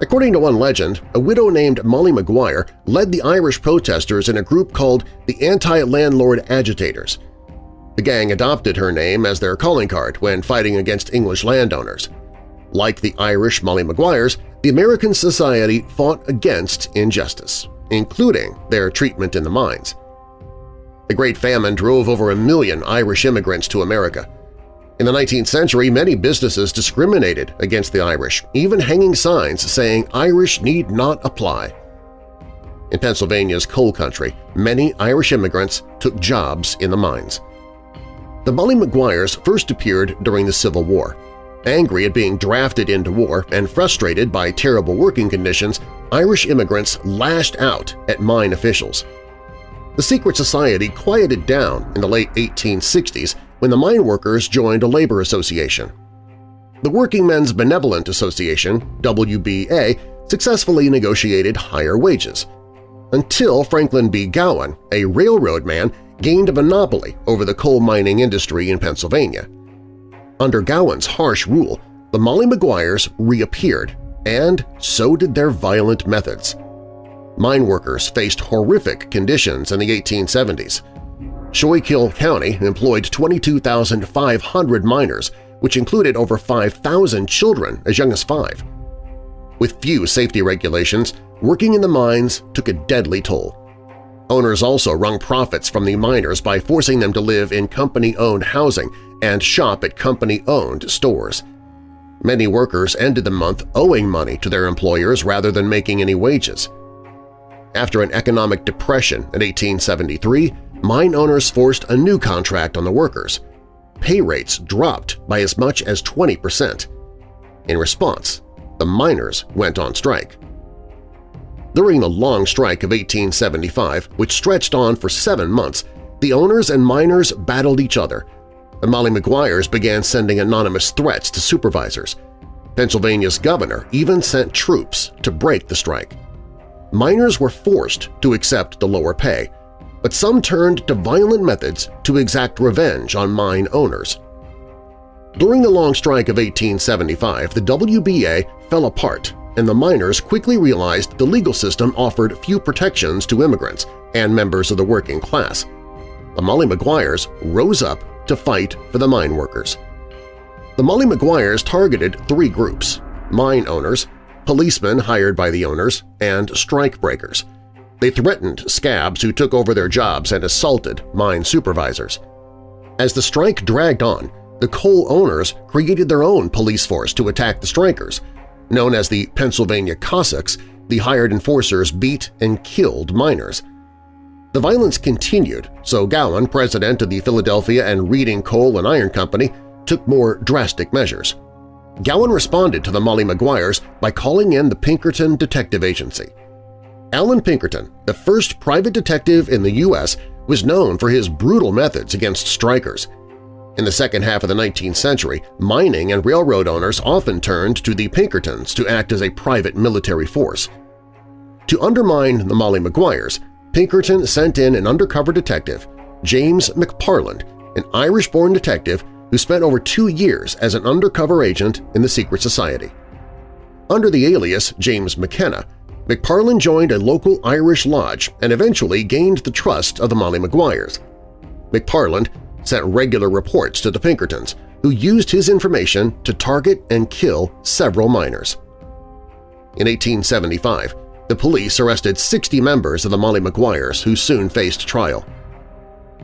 According to one legend, a widow named Molly Maguire led the Irish protesters in a group called the Anti-Landlord Agitators. The gang adopted her name as their calling card when fighting against English landowners. Like the Irish Molly Maguires, the American Society fought against injustice, including their treatment in the mines. The Great Famine drove over a million Irish immigrants to America. In the 19th century, many businesses discriminated against the Irish, even hanging signs saying Irish need not apply. In Pennsylvania's coal country, many Irish immigrants took jobs in the mines. The Molly Maguires first appeared during the Civil War. Angry at being drafted into war and frustrated by terrible working conditions, Irish immigrants lashed out at mine officials. The secret society quieted down in the late 1860s when the mine workers joined a labor association. The Working Men's Benevolent Association, WBA, successfully negotiated higher wages, until Franklin B. Gowen, a railroad man, gained a monopoly over the coal mining industry in Pennsylvania. Under Gowen's harsh rule, the Molly Maguires reappeared, and so did their violent methods. Mine workers faced horrific conditions in the 1870s. Schuylkill County employed 22,500 miners, which included over 5,000 children as young as five. With few safety regulations, working in the mines took a deadly toll. Owners also wrung profits from the miners by forcing them to live in company-owned housing and shop at company-owned stores. Many workers ended the month owing money to their employers rather than making any wages. After an economic depression in 1873, mine owners forced a new contract on the workers. Pay rates dropped by as much as 20 percent. In response, the miners went on strike. During the Long Strike of 1875, which stretched on for seven months, the owners and miners battled each other. The Molly Maguires began sending anonymous threats to supervisors. Pennsylvania's governor even sent troops to break the strike. Miners were forced to accept the lower pay, but some turned to violent methods to exact revenge on mine owners. During the Long Strike of 1875, the WBA fell apart and the miners quickly realized the legal system offered few protections to immigrants and members of the working class. The Molly Maguires rose up to fight for the mine workers. The Molly Maguires targeted three groups – mine owners, policemen hired by the owners, and strike breakers. They threatened scabs who took over their jobs and assaulted mine supervisors. As the strike dragged on, the coal owners created their own police force to attack the strikers – Known as the Pennsylvania Cossacks, the hired enforcers beat and killed miners. The violence continued, so Gowen, president of the Philadelphia and Reading Coal and Iron Company, took more drastic measures. Gowen responded to the Molly Maguires by calling in the Pinkerton Detective Agency. Allan Pinkerton, the first private detective in the U.S., was known for his brutal methods against strikers. In the second half of the 19th century, mining and railroad owners often turned to the Pinkertons to act as a private military force. To undermine the Molly Maguires, Pinkerton sent in an undercover detective James McParland, an Irish-born detective who spent over two years as an undercover agent in the secret society. Under the alias James McKenna, McParland joined a local Irish lodge and eventually gained the trust of the Molly Maguires. McParland sent regular reports to the Pinkertons, who used his information to target and kill several miners. In 1875, the police arrested 60 members of the Molly Maguires who soon faced trial.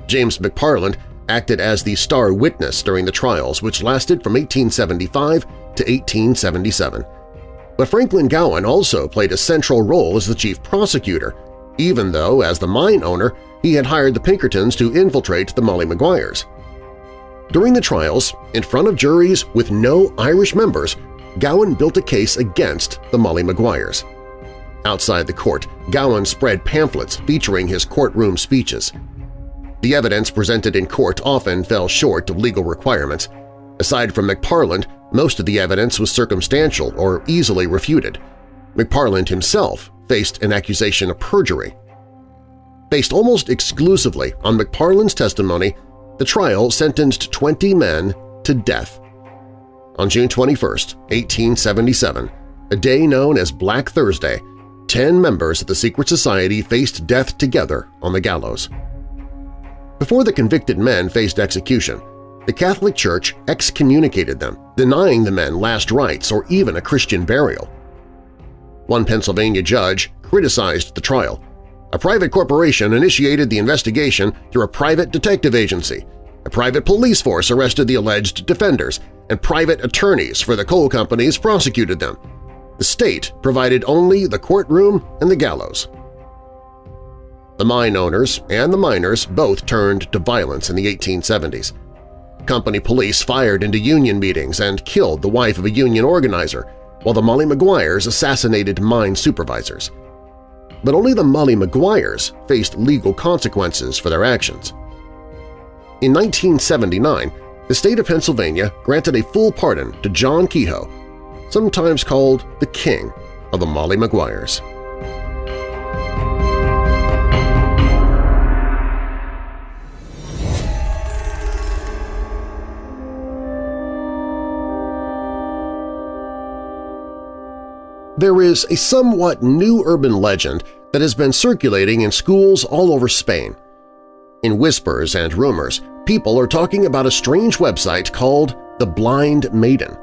James McParland acted as the star witness during the trials which lasted from 1875 to 1877. But Franklin Gowen also played a central role as the chief prosecutor, even though, as the mine owner, he had hired the Pinkertons to infiltrate the Molly Maguires. During the trials, in front of juries with no Irish members, Gowen built a case against the Molly Maguires. Outside the court, Gowen spread pamphlets featuring his courtroom speeches. The evidence presented in court often fell short of legal requirements. Aside from McParland, most of the evidence was circumstantial or easily refuted. McParland himself faced an accusation of perjury. Based almost exclusively on McParland's testimony, the trial sentenced 20 men to death. On June 21, 1877, a day known as Black Thursday, 10 members of the secret society faced death together on the gallows. Before the convicted men faced execution, the Catholic Church excommunicated them, denying the men last rites or even a Christian burial. One Pennsylvania judge criticized the trial. A private corporation initiated the investigation through a private detective agency. A private police force arrested the alleged defenders, and private attorneys for the coal companies prosecuted them. The state provided only the courtroom and the gallows. The mine owners and the miners both turned to violence in the 1870s. Company police fired into union meetings and killed the wife of a union organizer, while the Molly Maguires assassinated mine supervisors. But only the Molly Maguires faced legal consequences for their actions. In 1979, the state of Pennsylvania granted a full pardon to John Kehoe, sometimes called the King of the Molly Maguires. There is a somewhat new urban legend that has been circulating in schools all over Spain. In whispers and rumors, people are talking about a strange website called The Blind Maiden.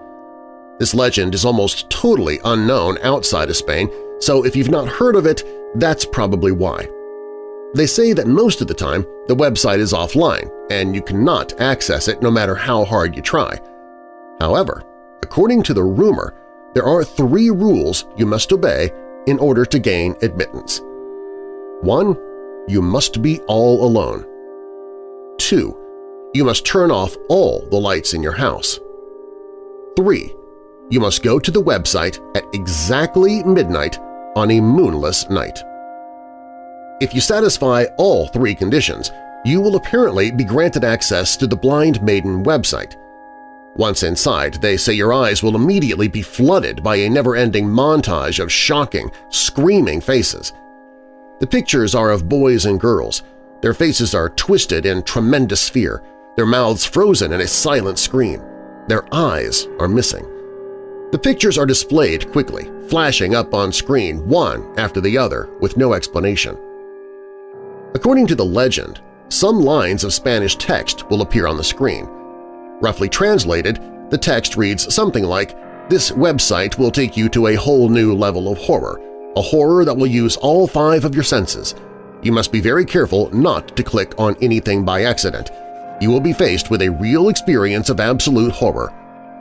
This legend is almost totally unknown outside of Spain, so if you've not heard of it, that's probably why. They say that most of the time the website is offline and you cannot access it no matter how hard you try. However, according to the rumor, there are three rules you must obey in order to gain admittance. 1. You must be all alone. 2. You must turn off all the lights in your house. 3. You must go to the website at exactly midnight on a moonless night. If you satisfy all three conditions, you will apparently be granted access to the Blind Maiden website, once inside, they say your eyes will immediately be flooded by a never-ending montage of shocking, screaming faces. The pictures are of boys and girls. Their faces are twisted in tremendous fear, their mouths frozen in a silent scream. Their eyes are missing. The pictures are displayed quickly, flashing up on screen one after the other with no explanation. According to the legend, some lines of Spanish text will appear on the screen, Roughly translated, the text reads something like, This website will take you to a whole new level of horror, a horror that will use all five of your senses. You must be very careful not to click on anything by accident. You will be faced with a real experience of absolute horror.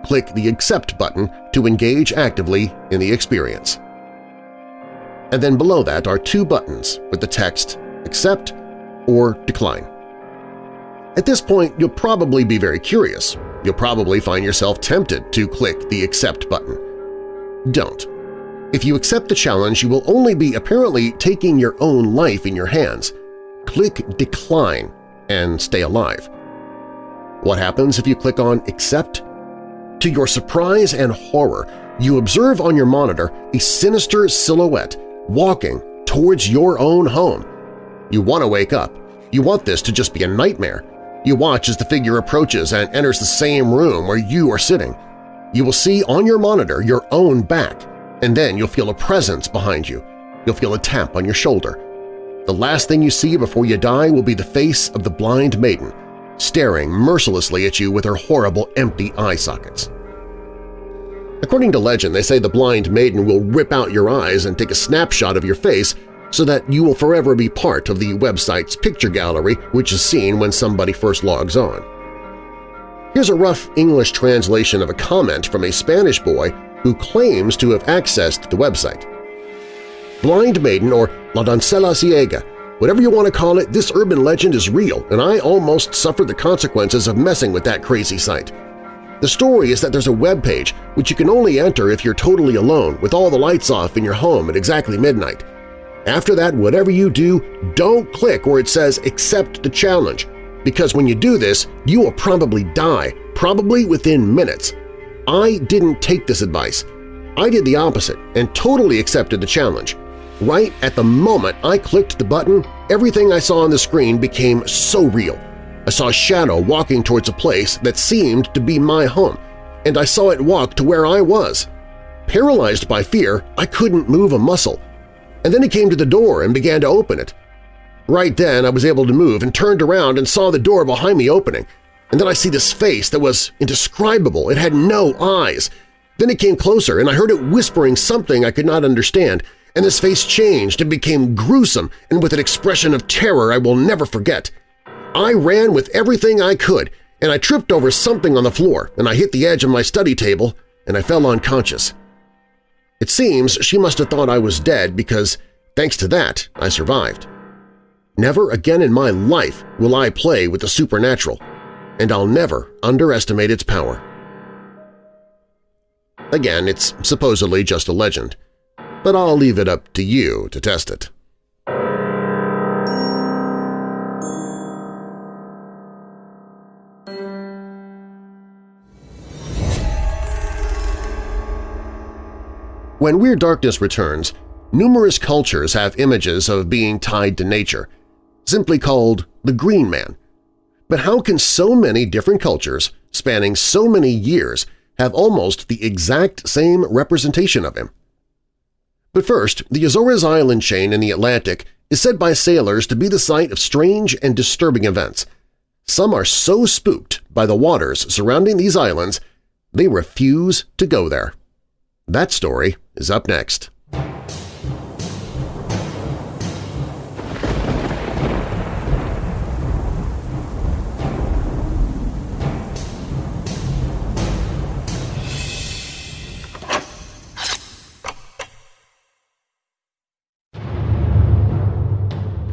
Click the Accept button to engage actively in the experience. And then below that are two buttons with the text Accept or Decline. At this point, you'll probably be very curious. You'll probably find yourself tempted to click the Accept button. Don't. If you accept the challenge, you will only be apparently taking your own life in your hands. Click Decline and stay alive. What happens if you click on Accept? To your surprise and horror, you observe on your monitor a sinister silhouette walking towards your own home. You want to wake up, You want this to just be a nightmare. You watch as the figure approaches and enters the same room where you are sitting. You will see on your monitor your own back, and then you'll feel a presence behind you. You'll feel a tap on your shoulder. The last thing you see before you die will be the face of the blind maiden, staring mercilessly at you with her horrible empty eye sockets. According to legend, they say the blind maiden will rip out your eyes and take a snapshot of your face so that you will forever be part of the website's picture gallery which is seen when somebody first logs on. Here's a rough English translation of a comment from a Spanish boy who claims to have accessed the website. Blind Maiden or La Doncella Ciega, whatever you want to call it, this urban legend is real and I almost suffered the consequences of messing with that crazy site. The story is that there's a web page which you can only enter if you're totally alone with all the lights off in your home at exactly midnight. After that, whatever you do, don't click where it says Accept the Challenge, because when you do this, you will probably die, probably within minutes. I didn't take this advice. I did the opposite and totally accepted the challenge. Right at the moment I clicked the button, everything I saw on the screen became so real. I saw a shadow walking towards a place that seemed to be my home, and I saw it walk to where I was. Paralyzed by fear, I couldn't move a muscle, and then he came to the door and began to open it. Right then I was able to move and turned around and saw the door behind me opening, and then I see this face that was indescribable. It had no eyes. Then it came closer, and I heard it whispering something I could not understand, and this face changed and became gruesome and with an expression of terror I will never forget. I ran with everything I could, and I tripped over something on the floor, and I hit the edge of my study table, and I fell unconscious. It seems she must have thought I was dead because, thanks to that, I survived. Never again in my life will I play with the supernatural, and I'll never underestimate its power. Again, it's supposedly just a legend, but I'll leave it up to you to test it. When Weird Darkness returns, numerous cultures have images of being tied to nature, simply called the Green Man. But how can so many different cultures, spanning so many years, have almost the exact same representation of him? But first, the Azores island chain in the Atlantic is said by sailors to be the site of strange and disturbing events. Some are so spooked by the waters surrounding these islands they refuse to go there. That story is up next.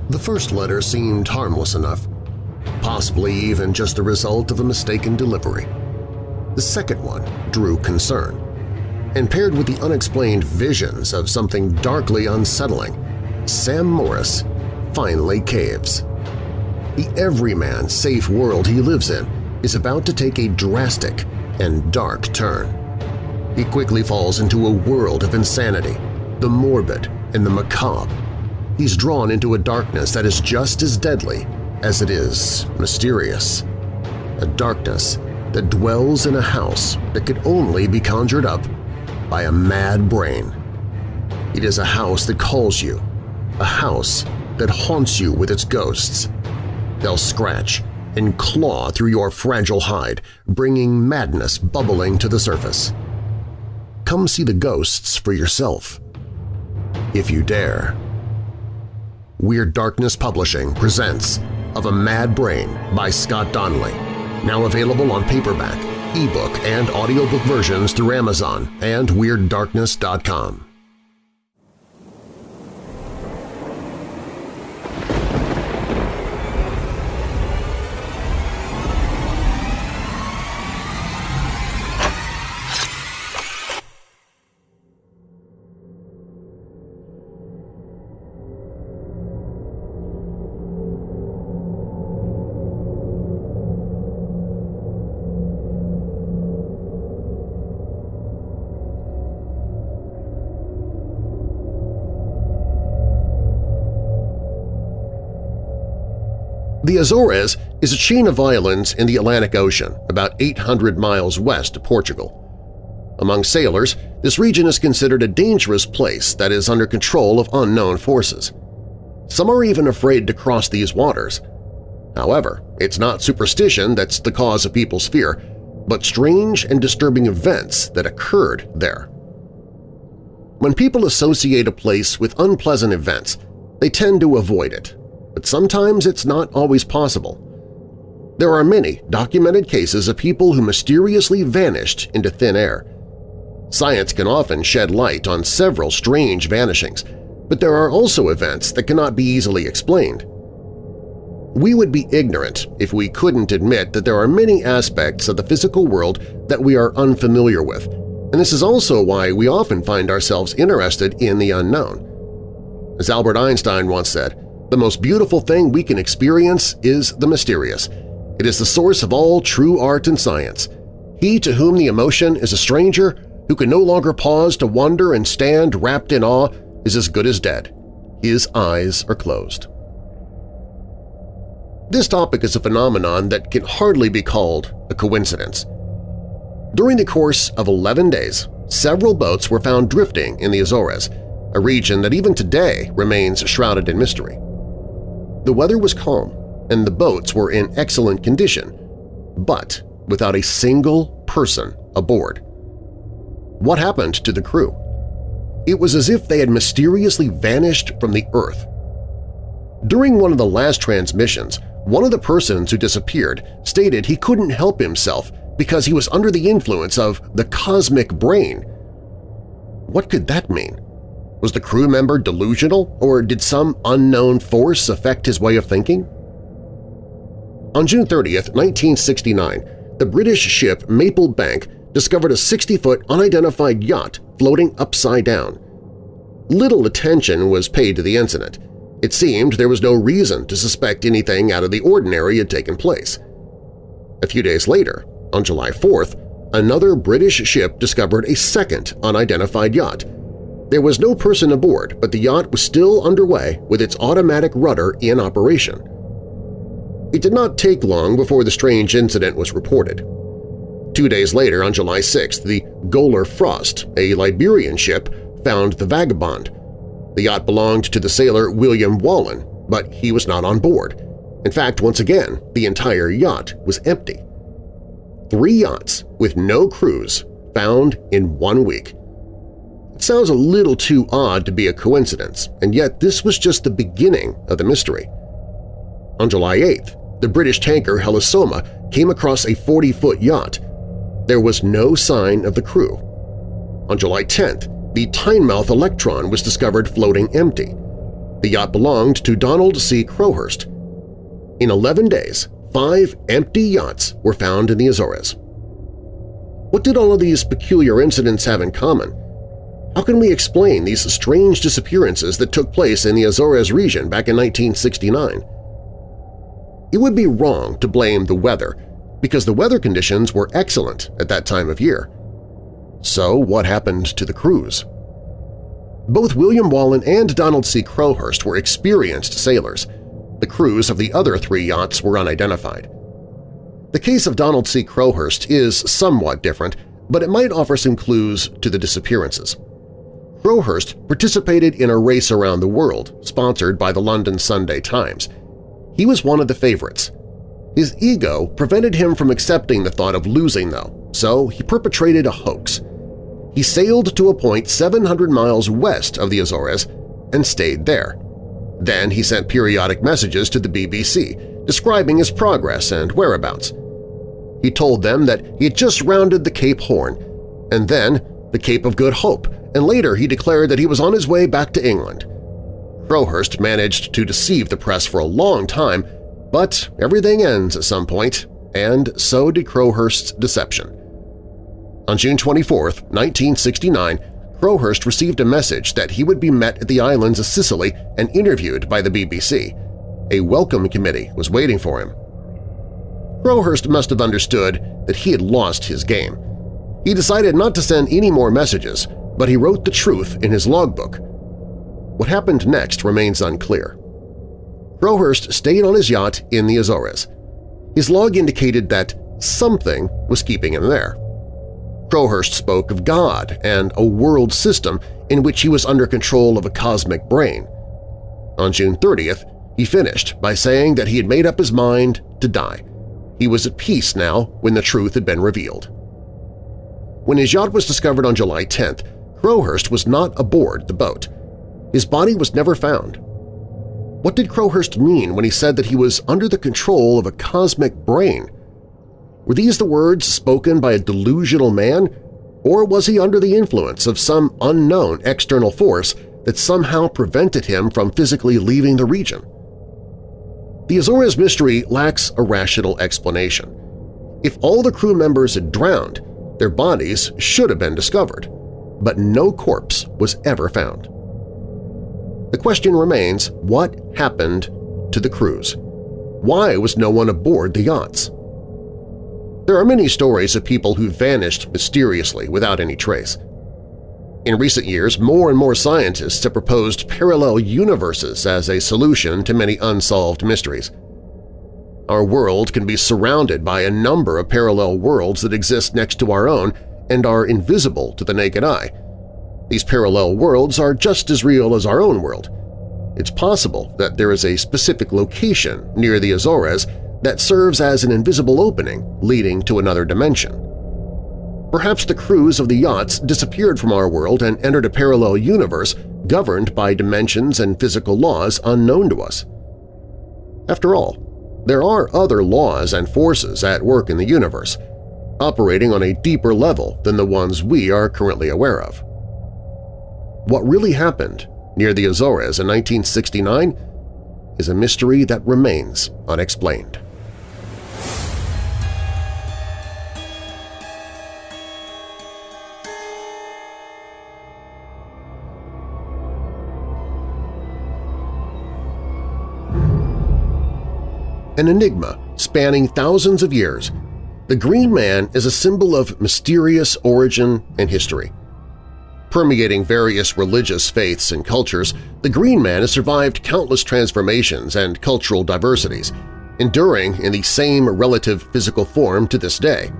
The first letter seemed harmless enough, possibly even just the result of a mistaken delivery. The second one drew concern and paired with the unexplained visions of something darkly unsettling, Sam Morris finally caves. The everyman safe world he lives in is about to take a drastic and dark turn. He quickly falls into a world of insanity, the morbid and the macabre. He's drawn into a darkness that is just as deadly as it is mysterious. A darkness that dwells in a house that could only be conjured up by a mad brain. It is a house that calls you, a house that haunts you with its ghosts. They'll scratch and claw through your fragile hide, bringing madness bubbling to the surface. Come see the ghosts for yourself, if you dare. Weird Darkness Publishing presents Of a Mad Brain by Scott Donnelly, now available on paperback ebook and audiobook versions through Amazon and WeirdDarkness.com. The Azores is a chain of islands in the Atlantic Ocean, about 800 miles west of Portugal. Among sailors, this region is considered a dangerous place that is under control of unknown forces. Some are even afraid to cross these waters. However, it's not superstition that's the cause of people's fear, but strange and disturbing events that occurred there. When people associate a place with unpleasant events, they tend to avoid it, but sometimes it's not always possible. There are many documented cases of people who mysteriously vanished into thin air. Science can often shed light on several strange vanishings, but there are also events that cannot be easily explained. We would be ignorant if we couldn't admit that there are many aspects of the physical world that we are unfamiliar with, and this is also why we often find ourselves interested in the unknown. As Albert Einstein once said, the most beautiful thing we can experience is the mysterious. It is the source of all true art and science. He to whom the emotion is a stranger, who can no longer pause to wonder and stand wrapped in awe, is as good as dead. His eyes are closed. This topic is a phenomenon that can hardly be called a coincidence. During the course of 11 days, several boats were found drifting in the Azores, a region that even today remains shrouded in mystery. The weather was calm, and the boats were in excellent condition, but without a single person aboard. What happened to the crew? It was as if they had mysteriously vanished from the Earth. During one of the last transmissions, one of the persons who disappeared stated he couldn't help himself because he was under the influence of the cosmic brain. What could that mean? Was the crew member delusional, or did some unknown force affect his way of thinking? On June 30, 1969, the British ship Maple Bank discovered a 60-foot unidentified yacht floating upside down. Little attention was paid to the incident. It seemed there was no reason to suspect anything out of the ordinary had taken place. A few days later, on July 4th, another British ship discovered a second unidentified yacht. There was no person aboard, but the yacht was still underway with its automatic rudder in operation. It did not take long before the strange incident was reported. Two days later, on July 6th, the Golar Frost, a Liberian ship, found the Vagabond. The yacht belonged to the sailor William Wallen, but he was not on board. In fact, once again, the entire yacht was empty. Three yachts with no crews found in one week. It sounds a little too odd to be a coincidence, and yet this was just the beginning of the mystery. On July 8th, the British tanker Helisoma came across a 40-foot yacht. There was no sign of the crew. On July 10th, the Teignmouth Electron was discovered floating empty. The yacht belonged to Donald C. Crowhurst. In 11 days, five empty yachts were found in the Azores. What did all of these peculiar incidents have in common? How can we explain these strange disappearances that took place in the Azores region back in 1969? It would be wrong to blame the weather because the weather conditions were excellent at that time of year. So what happened to the crews? Both William Wallen and Donald C. Crowhurst were experienced sailors. The crews of the other three yachts were unidentified. The case of Donald C. Crowhurst is somewhat different, but it might offer some clues to the disappearances. Crowhurst participated in a race around the world sponsored by the London Sunday Times. He was one of the favorites. His ego prevented him from accepting the thought of losing, though, so he perpetrated a hoax. He sailed to a point 700 miles west of the Azores and stayed there. Then he sent periodic messages to the BBC describing his progress and whereabouts. He told them that he had just rounded the Cape Horn, and then the Cape of Good Hope, and later he declared that he was on his way back to England. Crowhurst managed to deceive the press for a long time but everything ends at some point, and so did Crowhurst's deception. On June 24, 1969, Crowhurst received a message that he would be met at the islands of Scilly and interviewed by the BBC. A welcome committee was waiting for him. Crowhurst must have understood that he had lost his game. He decided not to send any more messages, but he wrote the truth in his logbook. What happened next remains unclear. Crowhurst stayed on his yacht in the Azores. His log indicated that something was keeping him there. Crowhurst spoke of God and a world system in which he was under control of a cosmic brain. On June 30th, he finished by saying that he had made up his mind to die. He was at peace now when the truth had been revealed. When his yacht was discovered on July 10th, Crowhurst was not aboard the boat. His body was never found. What did Crowhurst mean when he said that he was under the control of a cosmic brain? Were these the words spoken by a delusional man, or was he under the influence of some unknown external force that somehow prevented him from physically leaving the region? The Azores mystery lacks a rational explanation. If all the crew members had drowned, their bodies should have been discovered, but no corpse was ever found. The question remains, what happened to the crews? Why was no one aboard the yachts? There are many stories of people who vanished mysteriously without any trace. In recent years, more and more scientists have proposed parallel universes as a solution to many unsolved mysteries. Our world can be surrounded by a number of parallel worlds that exist next to our own and are invisible to the naked eye. These parallel worlds are just as real as our own world. It's possible that there is a specific location near the Azores that serves as an invisible opening leading to another dimension. Perhaps the crews of the yachts disappeared from our world and entered a parallel universe governed by dimensions and physical laws unknown to us. After all, there are other laws and forces at work in the universe, operating on a deeper level than the ones we are currently aware of. What really happened near the Azores in 1969 is a mystery that remains unexplained. An enigma spanning thousands of years, the Green Man is a symbol of mysterious origin and history. Permeating various religious faiths and cultures, the Green Man has survived countless transformations and cultural diversities, enduring in the same relative physical form to this day.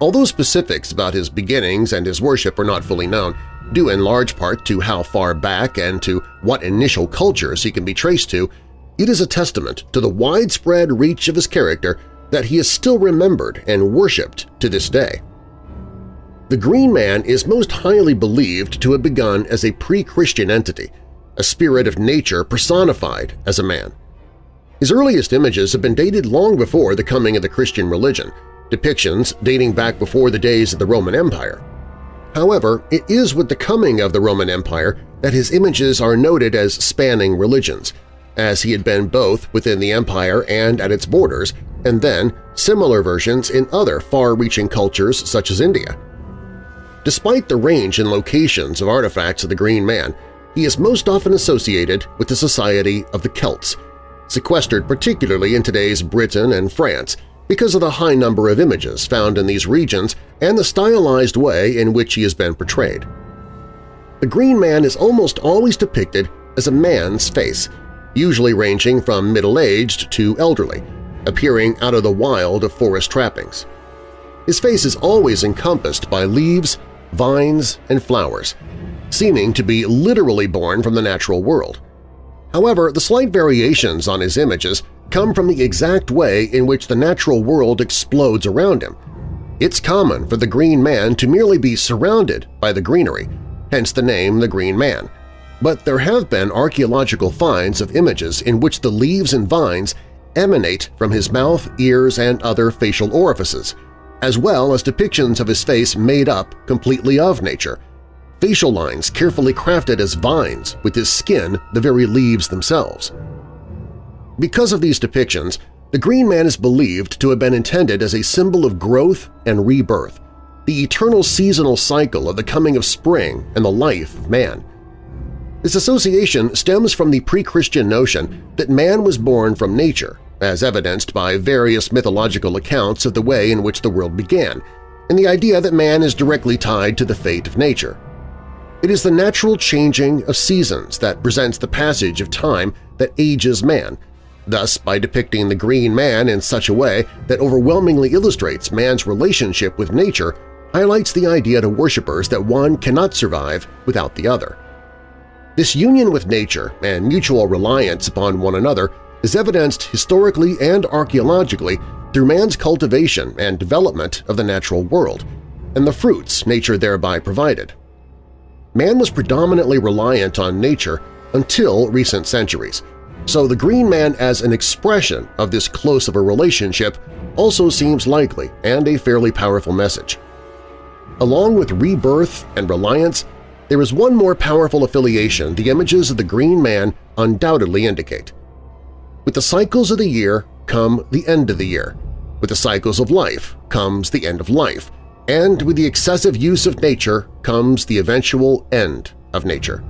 Although specifics about his beginnings and his worship are not fully known, due in large part to how far back and to what initial cultures he can be traced to, it is a testament to the widespread reach of his character that he is still remembered and worshipped to this day. The Green Man is most highly believed to have begun as a pre-Christian entity, a spirit of nature personified as a man. His earliest images have been dated long before the coming of the Christian religion, depictions dating back before the days of the Roman Empire. However, it is with the coming of the Roman Empire that his images are noted as spanning religions – as he had been both within the empire and at its borders, and then similar versions in other far-reaching cultures such as India. Despite the range and locations of artifacts of the Green Man, he is most often associated with the Society of the Celts, sequestered particularly in today's Britain and France because of the high number of images found in these regions and the stylized way in which he has been portrayed. The Green Man is almost always depicted as a man's face, usually ranging from middle-aged to elderly, appearing out of the wild of forest trappings. His face is always encompassed by leaves, vines, and flowers, seeming to be literally born from the natural world. However, the slight variations on his images come from the exact way in which the natural world explodes around him. It's common for the Green Man to merely be surrounded by the greenery, hence the name the Green Man, but there have been archaeological finds of images in which the leaves and vines emanate from his mouth, ears, and other facial orifices, as well as depictions of his face made up completely of nature, facial lines carefully crafted as vines with his skin the very leaves themselves. Because of these depictions, the Green Man is believed to have been intended as a symbol of growth and rebirth, the eternal seasonal cycle of the coming of spring and the life of man. This association stems from the pre-Christian notion that man was born from nature, as evidenced by various mythological accounts of the way in which the world began, and the idea that man is directly tied to the fate of nature. It is the natural changing of seasons that presents the passage of time that ages man, thus by depicting the green man in such a way that overwhelmingly illustrates man's relationship with nature highlights the idea to worshippers that one cannot survive without the other. This union with nature and mutual reliance upon one another is evidenced historically and archaeologically through man's cultivation and development of the natural world, and the fruits nature thereby provided. Man was predominantly reliant on nature until recent centuries, so the Green Man as an expression of this close of a relationship also seems likely and a fairly powerful message. Along with rebirth and reliance, there is one more powerful affiliation the images of the Green Man undoubtedly indicate. With the cycles of the year come the end of the year. With the cycles of life comes the end of life, and with the excessive use of nature comes the eventual end of nature.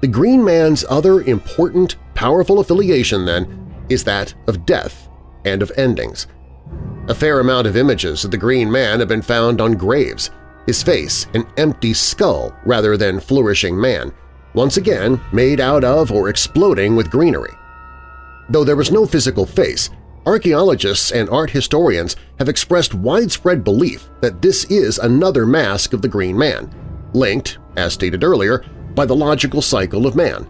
The Green Man's other important, powerful affiliation, then, is that of death and of endings. A fair amount of images of the Green Man have been found on graves, his face an empty skull rather than flourishing man, once again made out of or exploding with greenery. Though there was no physical face, Archaeologists and art historians have expressed widespread belief that this is another mask of the Green Man, linked, as stated earlier, by the logical cycle of man.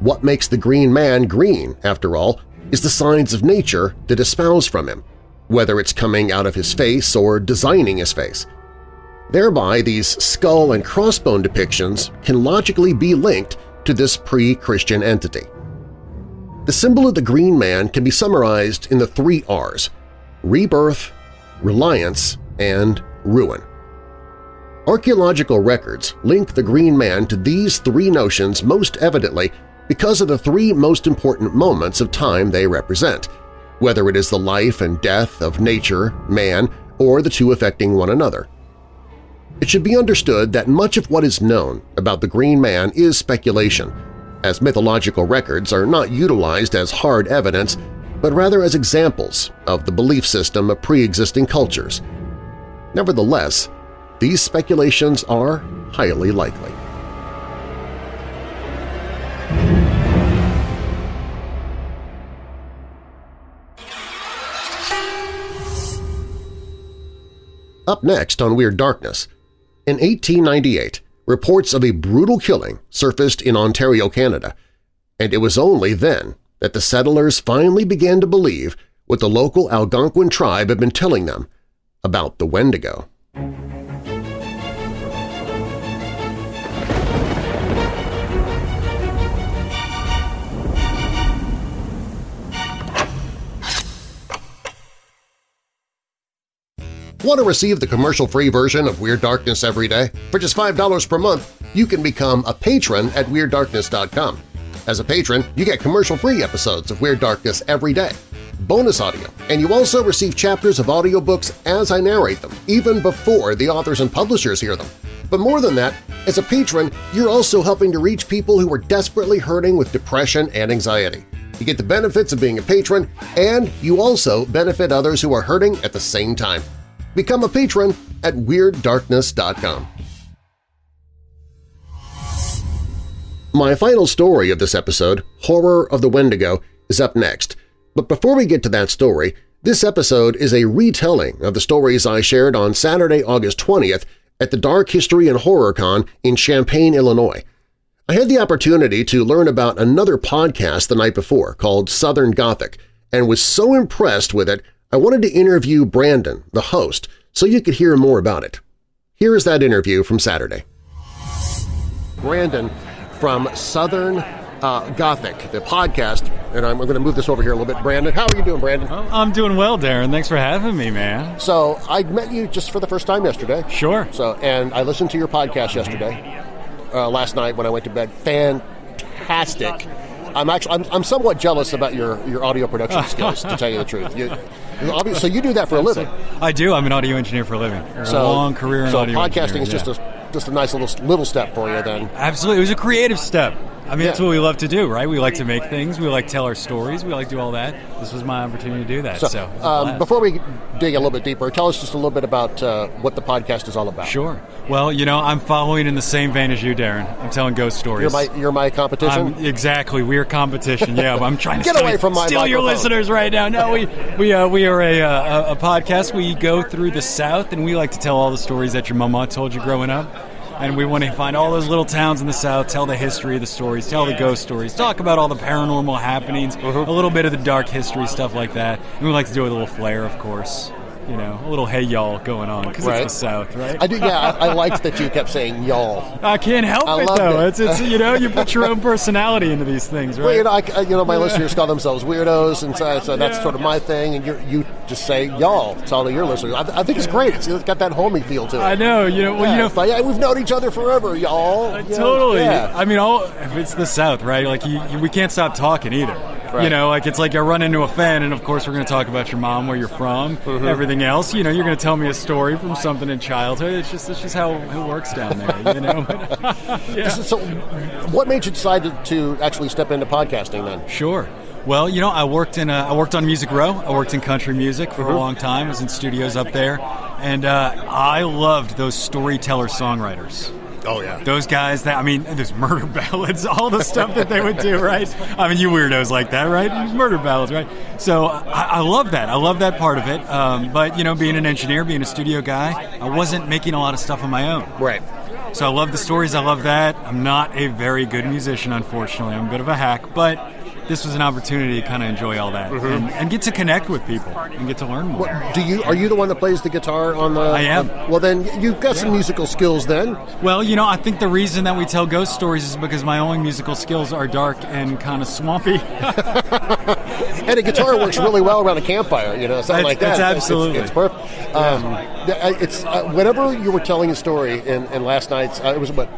What makes the Green Man green, after all, is the signs of nature that espouse from him, whether it's coming out of his face or designing his face. Thereby, these skull and crossbone depictions can logically be linked to this pre-Christian entity. The symbol of the Green Man can be summarized in the three R's – rebirth, reliance, and ruin. Archaeological records link the Green Man to these three notions most evidently because of the three most important moments of time they represent, whether it is the life and death of nature, man, or the two affecting one another. It should be understood that much of what is known about the Green Man is speculation, as mythological records are not utilized as hard evidence but rather as examples of the belief system of pre-existing cultures. Nevertheless, these speculations are highly likely. Up next on Weird Darkness, in 1898, reports of a brutal killing surfaced in Ontario, Canada, and it was only then that the settlers finally began to believe what the local Algonquin tribe had been telling them about the Wendigo. Want to receive the commercial-free version of Weird Darkness every day? For just $5 per month, you can become a patron at WeirdDarkness.com. As a patron, you get commercial-free episodes of Weird Darkness every day, bonus audio, and you also receive chapters of audiobooks as I narrate them, even before the authors and publishers hear them. But more than that, as a patron, you're also helping to reach people who are desperately hurting with depression and anxiety. You get the benefits of being a patron, and you also benefit others who are hurting at the same time. Become a patron at WeirdDarkness.com. My final story of this episode, Horror of the Wendigo, is up next. But before we get to that story, this episode is a retelling of the stories I shared on Saturday, August 20th at the Dark History and Horror Con in Champaign, Illinois. I had the opportunity to learn about another podcast the night before called Southern Gothic and was so impressed with it I wanted to interview Brandon, the host, so you could hear more about it. Here is that interview from Saturday. Brandon from Southern uh, Gothic, the podcast, and I'm going to move this over here a little bit. Brandon, how are you doing, Brandon? I'm doing well, Darren. Thanks for having me, man. So I met you just for the first time yesterday. Sure. So and I listened to your podcast yesterday, uh, last night when I went to bed. Fantastic. I'm actually I'm, I'm somewhat jealous about your, your audio production skills, to tell you the truth. You, so you do that for a living. I do. I'm an audio engineer for a living. So, a long career in so audio podcasting engineering, is just a just a nice little little step for you then. Absolutely. It was a creative step. I mean, that's what we love to do, right? We like to make things. We like to tell our stories. We like to do all that. This was my opportunity to do that. So, So, it was a um, before we dig a little bit deeper, tell us just a little bit about uh, what the podcast is all about. Sure. Well, you know, I'm following in the same vein as you, Darren. I'm telling ghost stories. You're my you're my competition. I'm, exactly. We are competition. Yeah, I'm trying to Get steal, away from my steal your listeners right now. No, we we uh, we are a, uh, a a podcast. We go through the South, and we like to tell all the stories that your mama told you growing up. And we want to find all those little towns in the South, tell the history of the stories, tell the ghost stories, talk about all the paranormal happenings, Uh-huh. a little bit of the dark history stuff like that. And we like to do it with a little flair, of course. You know, a little hey y'all going on because Right. it's the South, right? I do. Yeah, I, I liked that you kept saying y'all. I can't help I it though. it. It's, it's you know you put your own personality into these things, right? Well, you know, I, you know, my listeners call themselves weirdos, and so, so that's Yeah. sort of my thing. And you you just say y'all to all of your listeners. I, I think it's great. It's, it's got that homey feel to it. I know. You know. Well, Yeah, you know. like, yeah, we've known each other forever, y'all. Know, Totally. yeah. I mean, all if it's the South, right? Like you, you, we can't stop talking either. Right. You know, like it's like I run into a fan, and of course we're going to talk about your mom, where you're from, Mm-hmm. everything else. You know, you're going to tell me a story from something in childhood. It's just it's just how it works down there. You know. yeah. So, what made you decide to, to actually step into podcasting then? Sure. Well, you know, I worked in uh, I worked on Music Row. I worked in country music for a long time. I was in studios up there, and uh, I loved those storyteller songwriters. Oh yeah. Those guys that I mean, there's murder ballads, all the stuff that they would do, right? I mean, you weirdos like that, right? Murder ballads, right? So I, I love that. I love that part of it. Um, but you know, being an engineer, being a studio guy, I wasn't making a lot of stuff on my own. Right. So I love the stories. I love that. I'm not a very good musician, unfortunately. I'm a bit of a hack, but this was an opportunity to kind of enjoy all that and, and get to connect with people and get to learn more. What, do you are you the one that plays the guitar on the? I am. on- well, then you've got some musical skills. Then Well, you know, I think the reason that we tell ghost stories is because my only musical skills are dark and kind of swampy. and a guitar works really well around a campfire. You know, something It's- like that. it's It's- absolutely. it's, perfect. Um, th- it's uh, whenever you were telling a story in, in last night's. Uh, it was what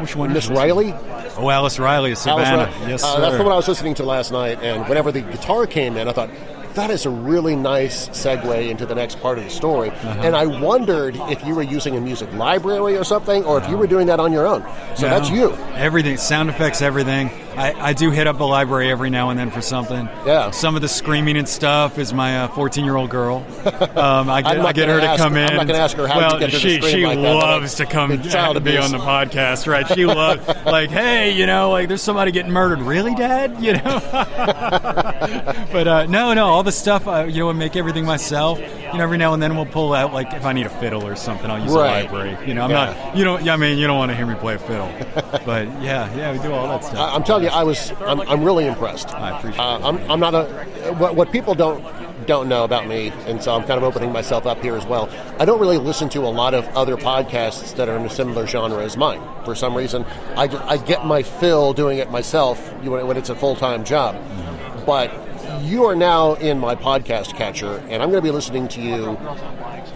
Which one? Miss Riley. Oh, Alice Riley of Savannah. Riley. Yes, uh. That's the one I was listening to last night, and whenever the guitar came in, I thought. That is a really nice segue into the next part of the story. Uh-huh. And I wondered if you were using a music library or something, or if you were doing that on your own. So No. that's you. Everything, sound effects, everything. I, I do hit up a library every now and then for something. Yeah. Some of the screaming and stuff is my 14 year old girl. Um, I get, I get her to come in. I'm not gonna ask her how well, to get her to she, she like that, loves to come and be on the podcast, right? She loves, like, hey, you know, like there's somebody getting murdered. Really, Dad? You know? but uh, no, no, all the stuff, uh, you know, I make everything myself. You know, every now and then we'll pull out, like, if I need a fiddle or something, I'll use Right. a library. You know, I'm Yeah. not, you know, yeah, I mean, you don't want to hear me play a fiddle. but yeah, yeah, we do all that stuff. I- I'm telling you, I was. I'm, I'm really impressed. I appreciate uh. I'm, I'm not a. What, what people don't don't know about me, and so I'm kind of opening myself up here as well. I don't really listen to a lot of other podcasts that are in a similar genre as mine. For some reason, I, I get my fill doing it myself you when it's a full time job. But you are now in my podcast catcher, and I'm going to be listening to you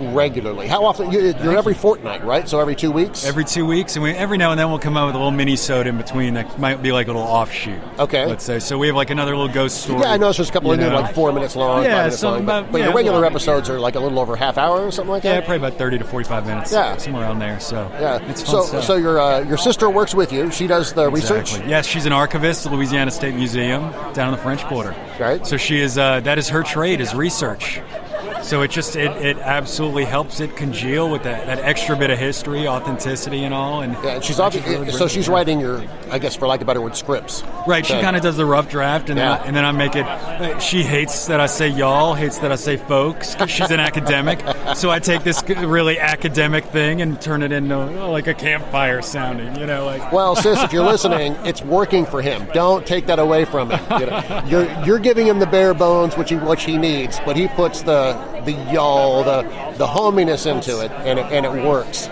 regularly. How often? You, you're every fortnight, right? So every two weeks. Every two weeks, and we, every now and then we'll come out with a little mini sode in between that might be like a little offshoot. Okay. Let's say. So we have like another little ghost story. Yeah, I noticed there's a couple of new, like four minutes long, Yeah, minutes long. But, about- but yeah, your regular well- episodes are like a little over half hour or something like that. Yeah, that. probably about 30 to 45 minutes. Yeah. Somewhere around there. So Yeah. it's fun So, stuff. so your uh, your sister works with you. She does the research. Yes, she's an archivist at Louisiana State Museum down in the French Quarter. Right. So she is. Uh, that is her trade is research. So it just it, it absolutely helps it congeal with that, that extra bit of history, authenticity, and all. And Yeah, and she's obviously really so she's it writing your, I guess, for lack of a better word, scripts. Right, she kind of does the rough draft, and Yeah. then I, and then I make it. She hates that I say y'all, hates that I say folks. she's an academic, so I take this really academic thing and turn it into uh, like a campfire sounding. You know, like Well, sis, if you're listening, it's working for him. Don't take that away from him. You know, you're you're giving him the bare bones, which he which he needs, but he puts the the y'all, the the hominess into it, and it, and it works.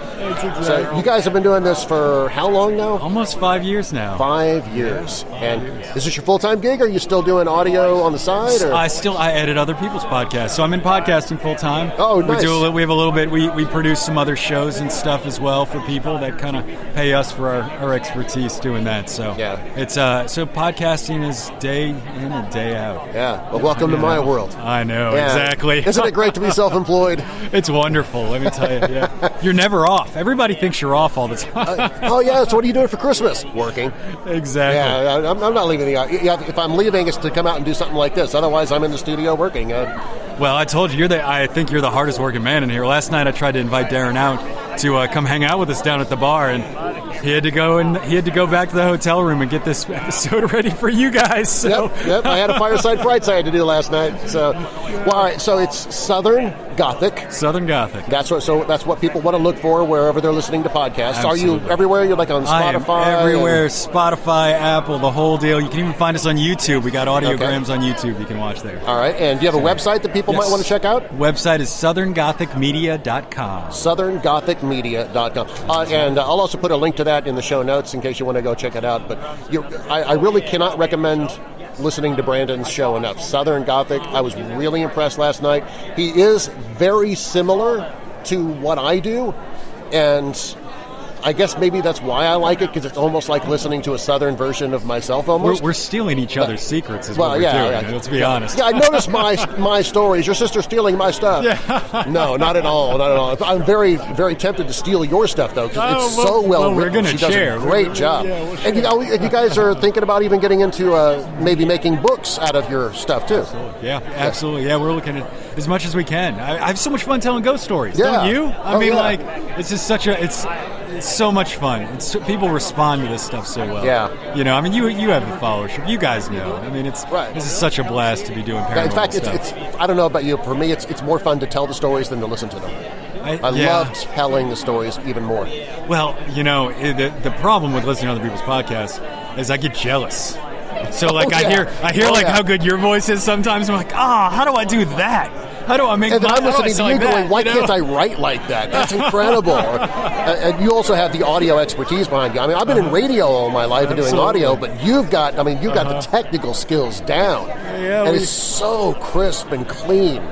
So you guys have been doing this for how long now? almost five years now. Five years. And is this your full time gig? Or are you still doing audio on the side? Or? I still I edit other people's podcasts, so I'm in podcasting full time. Oh, nice. We do a, we have a little bit. We, we produce some other shows and stuff as well for people that kind of pay us for our, our expertise doing that. So Yeah. it's uh so podcasting is day in and day out. yeah. Well, welcome to my world. I know Yeah. exactly. Isn't it great to be self employed? It's wonderful. Let me tell you. Yeah, you're never off. off. Everybody thinks you're off all the time. oh yeah, so what are you doing for Christmas? Working. exactly. Yeah, I- I'm, I'm not leaving the. Yeah, if I'm leaving, it's to come out and do something like this. Otherwise, I'm in the studio working. Uh, Well, I told you, you're the. I think you're the hardest working man in here. Last night, I tried to invite Darren out to uh, come hang out with us down at the bar, and he had to go and he had to go back to the hotel room and get this episode ready for you guys. So. Yep, yep. I had a fireside frights I had to do last night. So, well, all right. So it's Southern Gothic. Southern Gothic. That's what. So that's what people want to look for wherever they're listening to podcasts. Absolutely. Are you everywhere? You're like on I am Spotify. everywhere. and- Spotify, Apple, the whole deal. You can even find us on YouTube. We got audiograms on YouTube you can watch there. all right. And do you have a website that people might want to check out? Website is southerngothicmedia.com. southerngothicmedia.com. Uh, and uh, I'll also put a link to that in the show notes in case you want to go check it out. But you, I, I really cannot recommend listening to Brandon's show enough. Southern Gothic, I was really impressed last night. He is very similar to what I do, and I guess maybe that's why I like it because it's almost like listening to a southern version of myself We're, almost. we're stealing each other's secrets, is well, what we're yeah, doing. yeah. Let's be honest. Yeah, I noticed my my stories. Your sister stealing my stuff. Yeah. no, not at all, not at all. I'm very very tempted to steal your stuff though because Oh, it's well- so well, well, we're written. gonna she does a great We're- job. yeah, we'll and, you, know, you guys are thinking about even getting into uh, maybe making books out of your stuff too. Absolutely. Yeah, absolutely. Yeah, we're looking at as much as we can. I, I have so much fun telling ghost stories. Yeah. Don't you? I Oh, mean, yeah. like, it's just such a it's. It's so much fun. It's, people respond to this stuff so well. Yeah. you know. I mean, you you have the followership. You guys know. I mean, it's Right. this is such a blast to be doing paranormal In fact, it's, it's I don't know about you. But for me, it's it's more fun to tell the stories than to listen to them. I yeah. love telling the stories even more. Well, you know, the, the problem with listening to other people's podcasts is I get jealous. So like I yeah. hear I hear Oh, like yeah. how good your voice is sometimes. I'm like, ah, how do I do that? How do I make And then I'm how do I listening to you like going, that, why you know? can't I write like that? That's incredible. Or- and you also have the audio expertise behind you. I mean, I've been in uh-huh. radio all my life and doing audio, but you've got, I mean, you've got the uh-huh. technical skills down. Yeah, and we- it's so crisp and clean.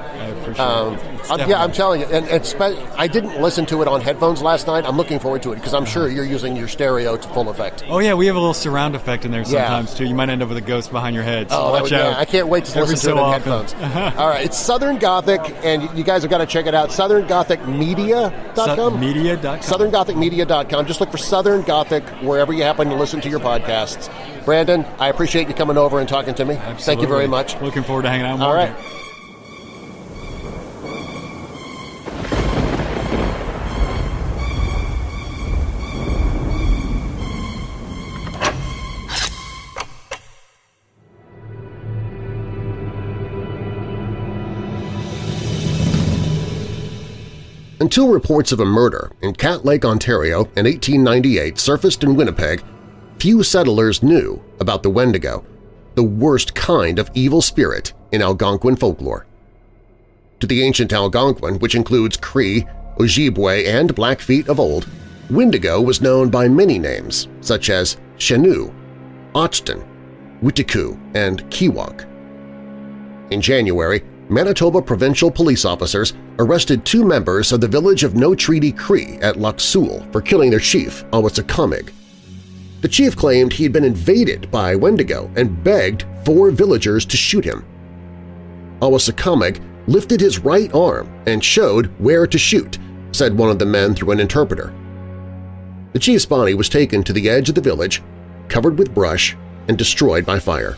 Um, I'm- yeah, I'm telling you. And, and spe- I didn't listen to it on headphones last night. I'm looking forward to it because I'm sure uh-huh. you're using your stereo to full effect. Oh yeah, we have a little surround effect in there Yeah. sometimes too. You might end up with a ghost behind your head. So Oh, watch would- out. yeah, I can't wait to Every listen to so it in often. headphones. All right, it's Southern Gothic, and you guys have got to check it out. SouthernGothicMedia.com. Media.com. SouthernGothicMedia.com. Just look for Southern Gothic wherever you happen to listen to your podcasts. Brandon, I appreciate you coming over and talking to me. Thank you very much. Looking forward to hanging out more. All right. Until reports of a murder in Cat Lake, Ontario in 1898 surfaced in Winnipeg, few settlers knew about the Wendigo, the worst kind of evil spirit in Algonquin folklore. To the ancient Algonquin, which includes Cree, Ojibwe, and Blackfeet of old, Wendigo was known by many names such as Chenu, Ochton, Witiku, and Kiwak. In January, Manitoba provincial police officers arrested two members of the village of No Treaty Cree at Lac Seul for killing their chief, Awasakamig. The chief claimed he had been invaded by Wendigo and begged four villagers to shoot him. Awasakamig lifted his right arm and showed where to shoot, said one of the men through an interpreter. The chief's body was taken to the edge of the village, covered with brush, and destroyed by fire.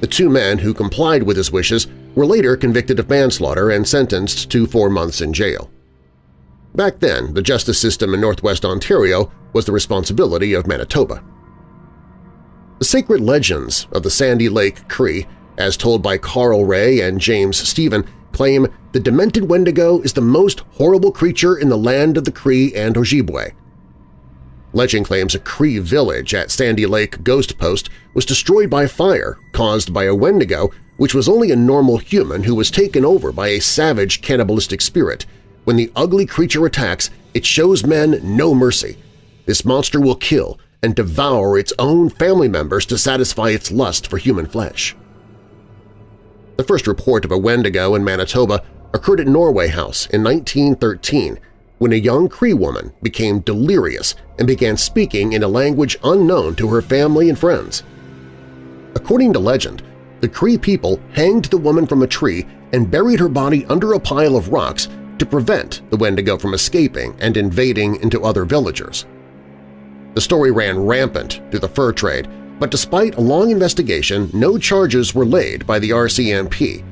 The two men who complied with his wishes were later convicted of manslaughter and sentenced to four months in jail. Back then, the justice system in northwest Ontario was the responsibility of Manitoba. The sacred legends of the Sandy Lake Cree, as told by Carl Ray and James Stephen, claim the demented Wendigo is the most horrible creature in the land of the Cree and Ojibwe. Legend claims a Cree village at Sandy Lake Ghost Post was destroyed by fire caused by a Wendigo, which was only a normal human who was taken over by a savage cannibalistic spirit. When the ugly creature attacks, it shows men no mercy. This monster will kill and devour its own family members to satisfy its lust for human flesh. The first report of a Wendigo in Manitoba occurred at Norway House in 1913 when a young Cree woman became delirious and began speaking in a language unknown to her family and friends. According to legend, the Cree people hanged the woman from a tree and buried her body under a pile of rocks to prevent the Wendigo from escaping and invading into other villagers. The story ran rampant through the fur trade, but despite a long investigation, no charges were laid by the RCMP.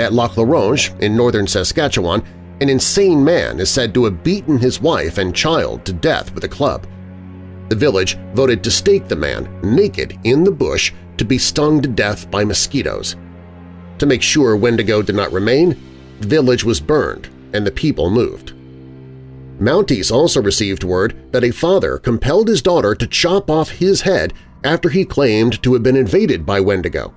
At Lac La Ronge in northern Saskatchewan, an insane man is said to have beaten his wife and child to death with a club. The village voted to stake the man naked in the bush to be stung to death by mosquitoes. To make sure Wendigo did not remain, the village was burned and the people moved. Mounties also received word that a father compelled his daughter to chop off his head after he claimed to have been invaded by Wendigo.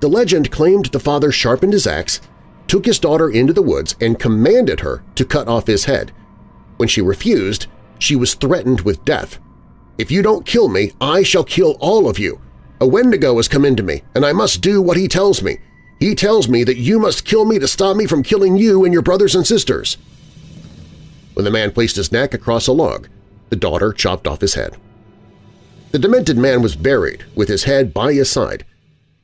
The legend claimed the father sharpened his axe, took his daughter into the woods, and commanded her to cut off his head. When she refused, she was threatened with death. If you don't kill me, I shall kill all of you. A Wendigo has come into me, and I must do what he tells me. He tells me that you must kill me to stop me from killing you and your brothers and sisters. When the man placed his neck across a log, the daughter chopped off his head. The demented man was buried with his head by his side.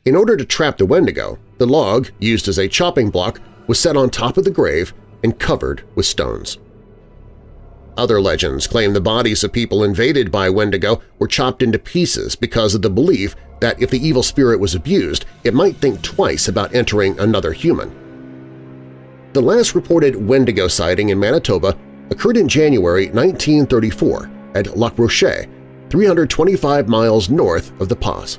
In order to trap the Wendigo, the log, used as a chopping block, was set on top of the grave and covered with stones. Other legends claim the bodies of people invaded by Wendigo were chopped into pieces because of the belief that if the evil spirit was abused, it might think twice about entering another human. The last reported Wendigo sighting in Manitoba occurred in January 1934 at Lac Rocher, 325 miles north of the Pas.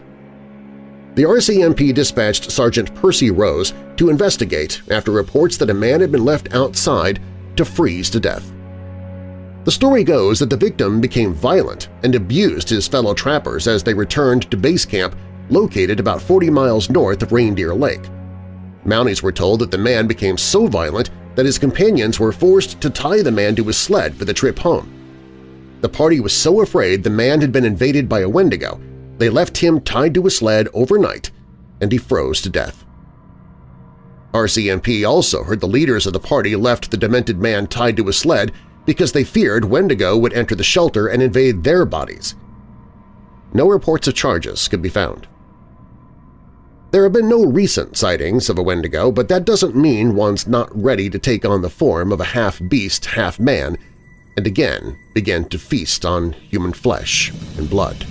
The RCMP dispatched Sergeant Percy Rose to investigate after reports that a man had been left outside to freeze to death. The story goes that the victim became violent and abused his fellow trappers as they returned to base camp located about 40 miles north of Reindeer Lake. Mounties were told that the man became so violent that his companions were forced to tie the man to his sled for the trip home. The party was so afraid the man had been invaded by a Wendigo, they left him tied to a sled overnight and he froze to death. RCMP also heard the leaders of the party left the demented man tied to a sled because they feared Wendigo would enter the shelter and invade their bodies. No reports of charges could be found. There have been no recent sightings of a Wendigo, but that doesn't mean one's not ready to take on the form of a half-beast, half-man and again begin to feast on human flesh and blood.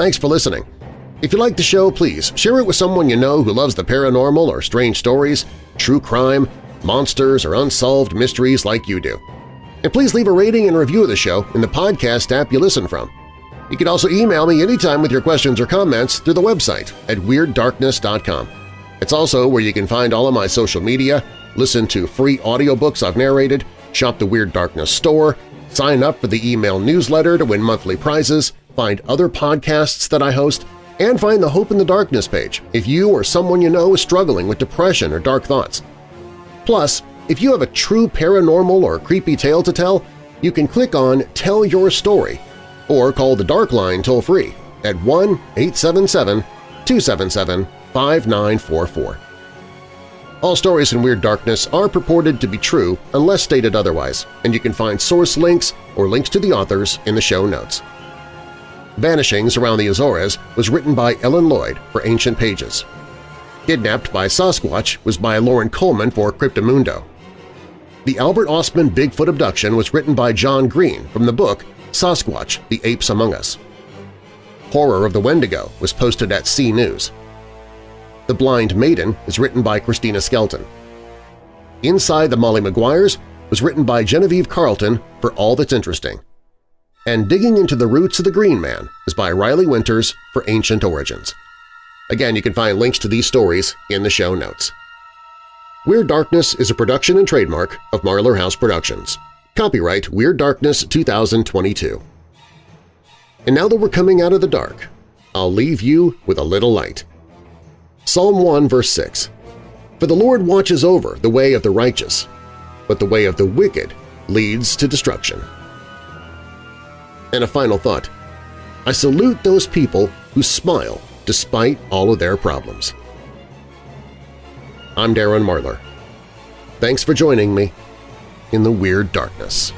Thanks for listening. If you like the show, please share it with someone you know who loves the paranormal or strange stories, true crime, monsters, or unsolved mysteries like you do. And please leave a rating and review of the show in the podcast app you listen from. You can also email me anytime with your questions or comments through the website at WeirdDarkness.com. It's also where you can find all of my social media, listen to free audiobooks I've narrated, shop the Weird Darkness store, sign up for the email newsletter to win monthly prizes, find other podcasts that I host, and find the Hope in the Darkness page if you or someone you know is struggling with depression or dark thoughts. Plus, if you have a true paranormal or creepy tale to tell, you can click on Tell Your Story or call the Dark Line toll-free at 1-877-277-5944. All stories in Weird Darkness are purported to be true unless stated otherwise, and you can find source links or links to the authors in the show notes. Vanishings Around the Azores was written by Ellen Lloyd for Ancient Pages. Kidnapped by Sasquatch was by Loren Coleman for Cryptomundo. The Albert Ostman Bigfoot Abduction was written by John Green from the book Sasquatch, The Apes Among Us. Horror of the Wendigo was posted at C News. The Blind Maiden is written by Christina Skelton. Inside the Molly Maguires was written by Genevieve Carlton for All That's Interesting. And Digging into the Roots of the Green Man is by Riley Winters for Ancient Origins. Again, you can find links to these stories in the show notes. Weird Darkness is a production and trademark of Marlar House Productions. Copyright Weird Darkness 2022. And now that we're coming out of the dark, I'll leave you with a little light. Psalm 1 verse 6 For the Lord watches over the way of the righteous, but the way of the wicked leads to destruction. And a final thought. I salute those people who smile despite all of their problems. I'm Darren Marlar. Thanks for joining me in the Weird Darkness.